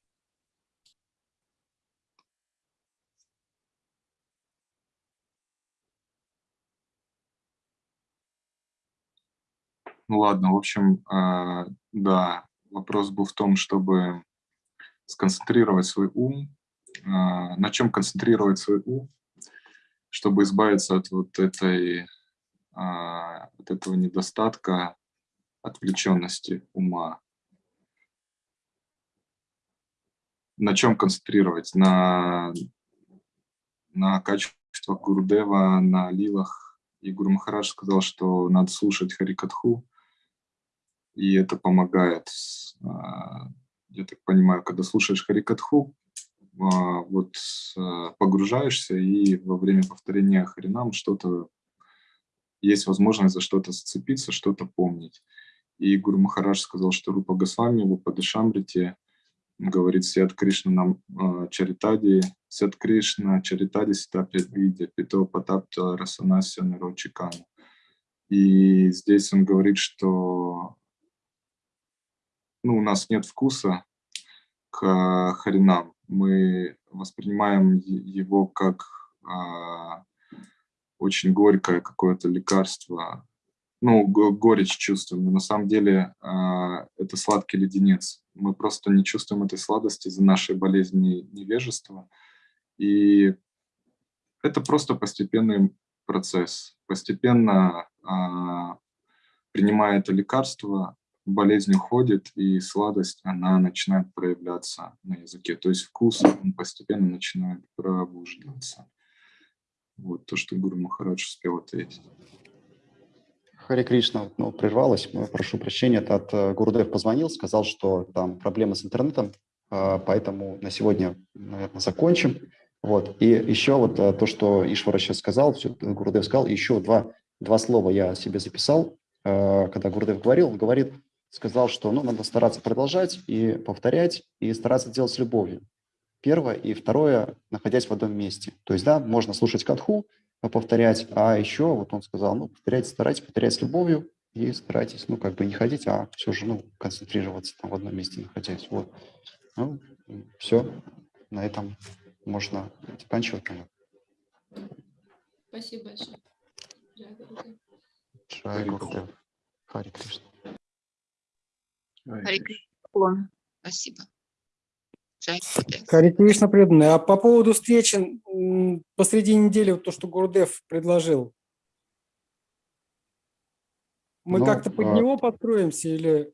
Ну ладно, в общем, а, да, вопрос был в том, чтобы сконцентрировать свой ум. А, На чем концентрировать свой ум, чтобы избавиться от вот этой, а, от этого недостатка отвлеченности ума. На чем концентрировать? На, на качествах Гурудева, на лилах. И Гуру Махарадж сказал, что надо слушать Харикатху, и это помогает. А, Я так понимаю, когда слушаешь Харикатху, вот а, погружаешься, и во время повторения Харинам что-то есть возможность за что-то зацепиться, что-то помнить. И Гуру Махарадж сказал, что Рупа Госвами в Упадышамрите говорит Сят Кришна нам а, Чаритади, Сят Кришна Чаритади Ситапья Видя, Пито Патапта Расанасya Нарочикану. И здесь он говорит, что ну, у нас нет вкуса к харинам. Мы воспринимаем его как а, очень горькое какое-то лекарство. Ну, го- горечь чувствуем, но на самом деле а, это сладкий леденец. Мы просто не чувствуем этой сладости из-за нашей болезни невежества. И Это просто постепенный процесс. Постепенно а, принимая это лекарство, болезнь уходит, и сладость, она начинает проявляться на языке. То есть вкус, он постепенно начинает пробуждаться. Вот то, что Гуру Махарадж успел ответить. Харе Кришна, ну, прервалась, ну, прошу прощения, от э, Гурудев позвонил, сказал, что там проблемы с интернетом, а, поэтому на сегодня, наверное, закончим. Вот. И еще вот э, то, что Ишвара сейчас сказал, все, Гурудев сказал, еще два, два слова я себе записал, э, когда Гурудев говорил, он говорит, сказал, что ну, надо стараться продолжать и повторять, и стараться делать с любовью. Первое. И второе, находясь в одном месте. То есть, да, можно слушать катху, повторять, а еще вот он сказал, ну, повторяйте, старайтесь повторять с любовью и старайтесь, ну, как бы не ходить, а все же, ну, концентрироваться там в одном месте находясь. Вот. Ну, все. На этом можно заканчивать, наверное. Спасибо большое. Джай Гурудев. Харе Кришна. Спасибо. Харе Кришна преданные. А по поводу встречи посреди недели, вот то, что Гурдев предложил, мы Ну, как-то под а- него подстроимся или...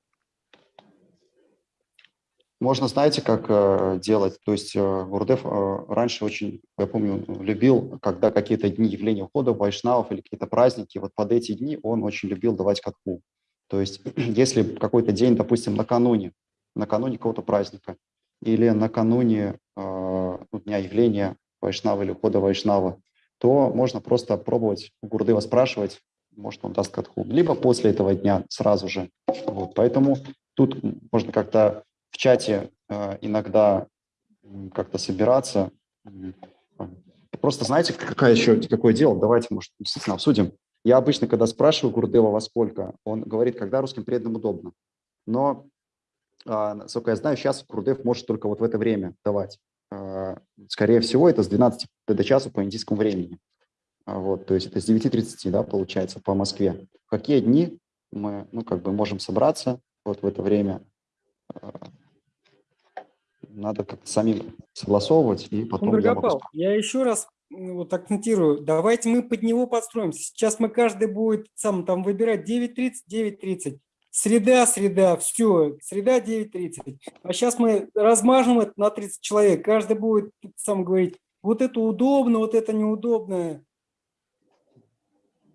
Можно, знаете, как э, делать? То есть э, Гурдев э, раньше очень, я помню, любил, когда какие-то дни явления ухода вайшнавов или какие-то праздники, вот под эти дни он очень любил давать катху. То есть если какой-то день, допустим, накануне, накануне какого-то праздника или накануне э, дня явления вайшнава или ухода вайшнава, то можно просто пробовать у Гурдева спрашивать, может, он даст катху, либо после этого дня сразу же. Вот, поэтому тут можно как-то в чате э, иногда как-то собираться. М, Просто знаете, какая еще, какое дело? Давайте, может, действительно обсудим. Я обычно, когда спрашиваю Гурдева во сколько, он говорит, когда русским преданным удобно. Но, а, насколько я знаю, сейчас Гурдев может только вот в это время давать. А, Скорее всего, это с 12 до часу по индийскому времени. А, Вот, то есть это с 9.30, да, получается, по Москве. В какие дни мы, ну, как бы можем собраться вот в это время? Надо как-то самим согласовывать, и потом я могу я еще раз вот акцентирую, давайте мы под него подстроимся. Сейчас мы каждый будет сам там выбирать 9.30, 9.30. Среда, среда, все, среда 9.30. А сейчас мы размажем это на 30 человек. Каждый будет сам говорить, вот это удобно, вот это неудобно.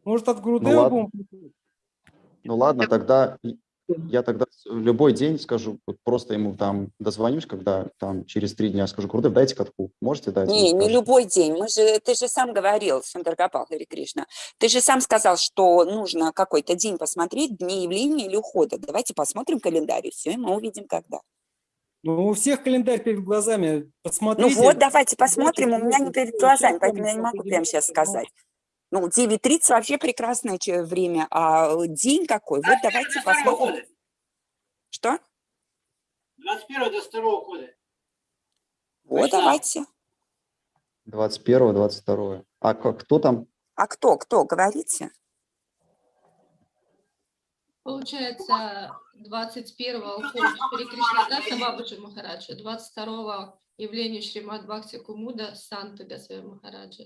Может, от Грудева ладно. будем? Ну ладно, тогда я тогда любой день скажу, вот просто ему там дозвонюсь, когда там через три дня скажу, Гурдев, дайте катку. Можете дать? Не, не любой день. Мы же, ты же сам говорил, Сундаргапал Хари Кришна, ты же сам сказал, что нужно какой-то день посмотреть, дни явления или ухода. Давайте посмотрим календарь, и все, и мы увидим, когда. Ну, у всех календарь перед глазами. Ну Посмотрите. вот, давайте посмотрим, у меня не перед глазами, поэтому я не могу прямо сейчас сказать. Ну, 9.30 вообще прекрасное время, а э, день какой? Вот давайте посмотрим. Что? 21 до 2 года. Вот, давайте. 21 22 А кто там? А кто, кто, говорите? Получается, 21-го уход Шри Кришнадаса Бабаджи Махараджа, 22-го явление Шримад Бхакти Кумуда Санта Гасвами Махараджа,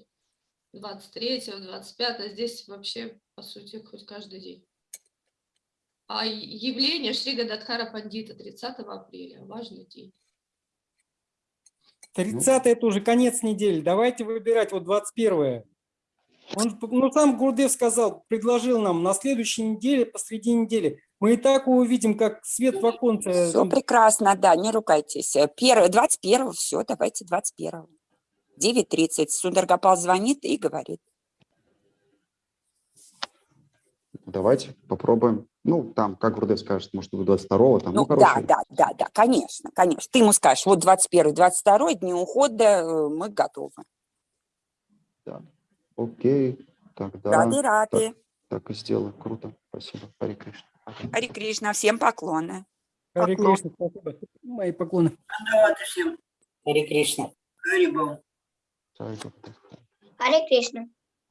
23-го, 25-го, здесь вообще, по сути, хоть каждый день. А явление Шри Гададхара Пандита 30 апреля, важный день. 30 это уже конец недели. Давайте выбирать вот 21 Он, ну, сам Гурдев сказал, предложил нам на следующей неделе, посреди недели. Мы и так увидим, как свет в оконце. Все прекрасно, да, не ругайтесь. Э, Первое, 21 все, давайте 21 9.30. Сундаргапал звонит и говорит. Давайте попробуем. Ну, там, как Гурдев скажет, может, будет 22 там, ну, Ну, да, короче. да, да, да, конечно, конечно. Ты ему скажешь, вот 21 22 дни ухода, э, мы готовы. Окей, тогда Рады, рады. так и сделаю. Круто. Спасибо. Харе Кришна. Хари Кришна, всем поклоны. Поклон. Кришна, спасибо. Мои поклоны. Давайте всем. Хари Кришна. Хари Бал. Hare कृष्ण।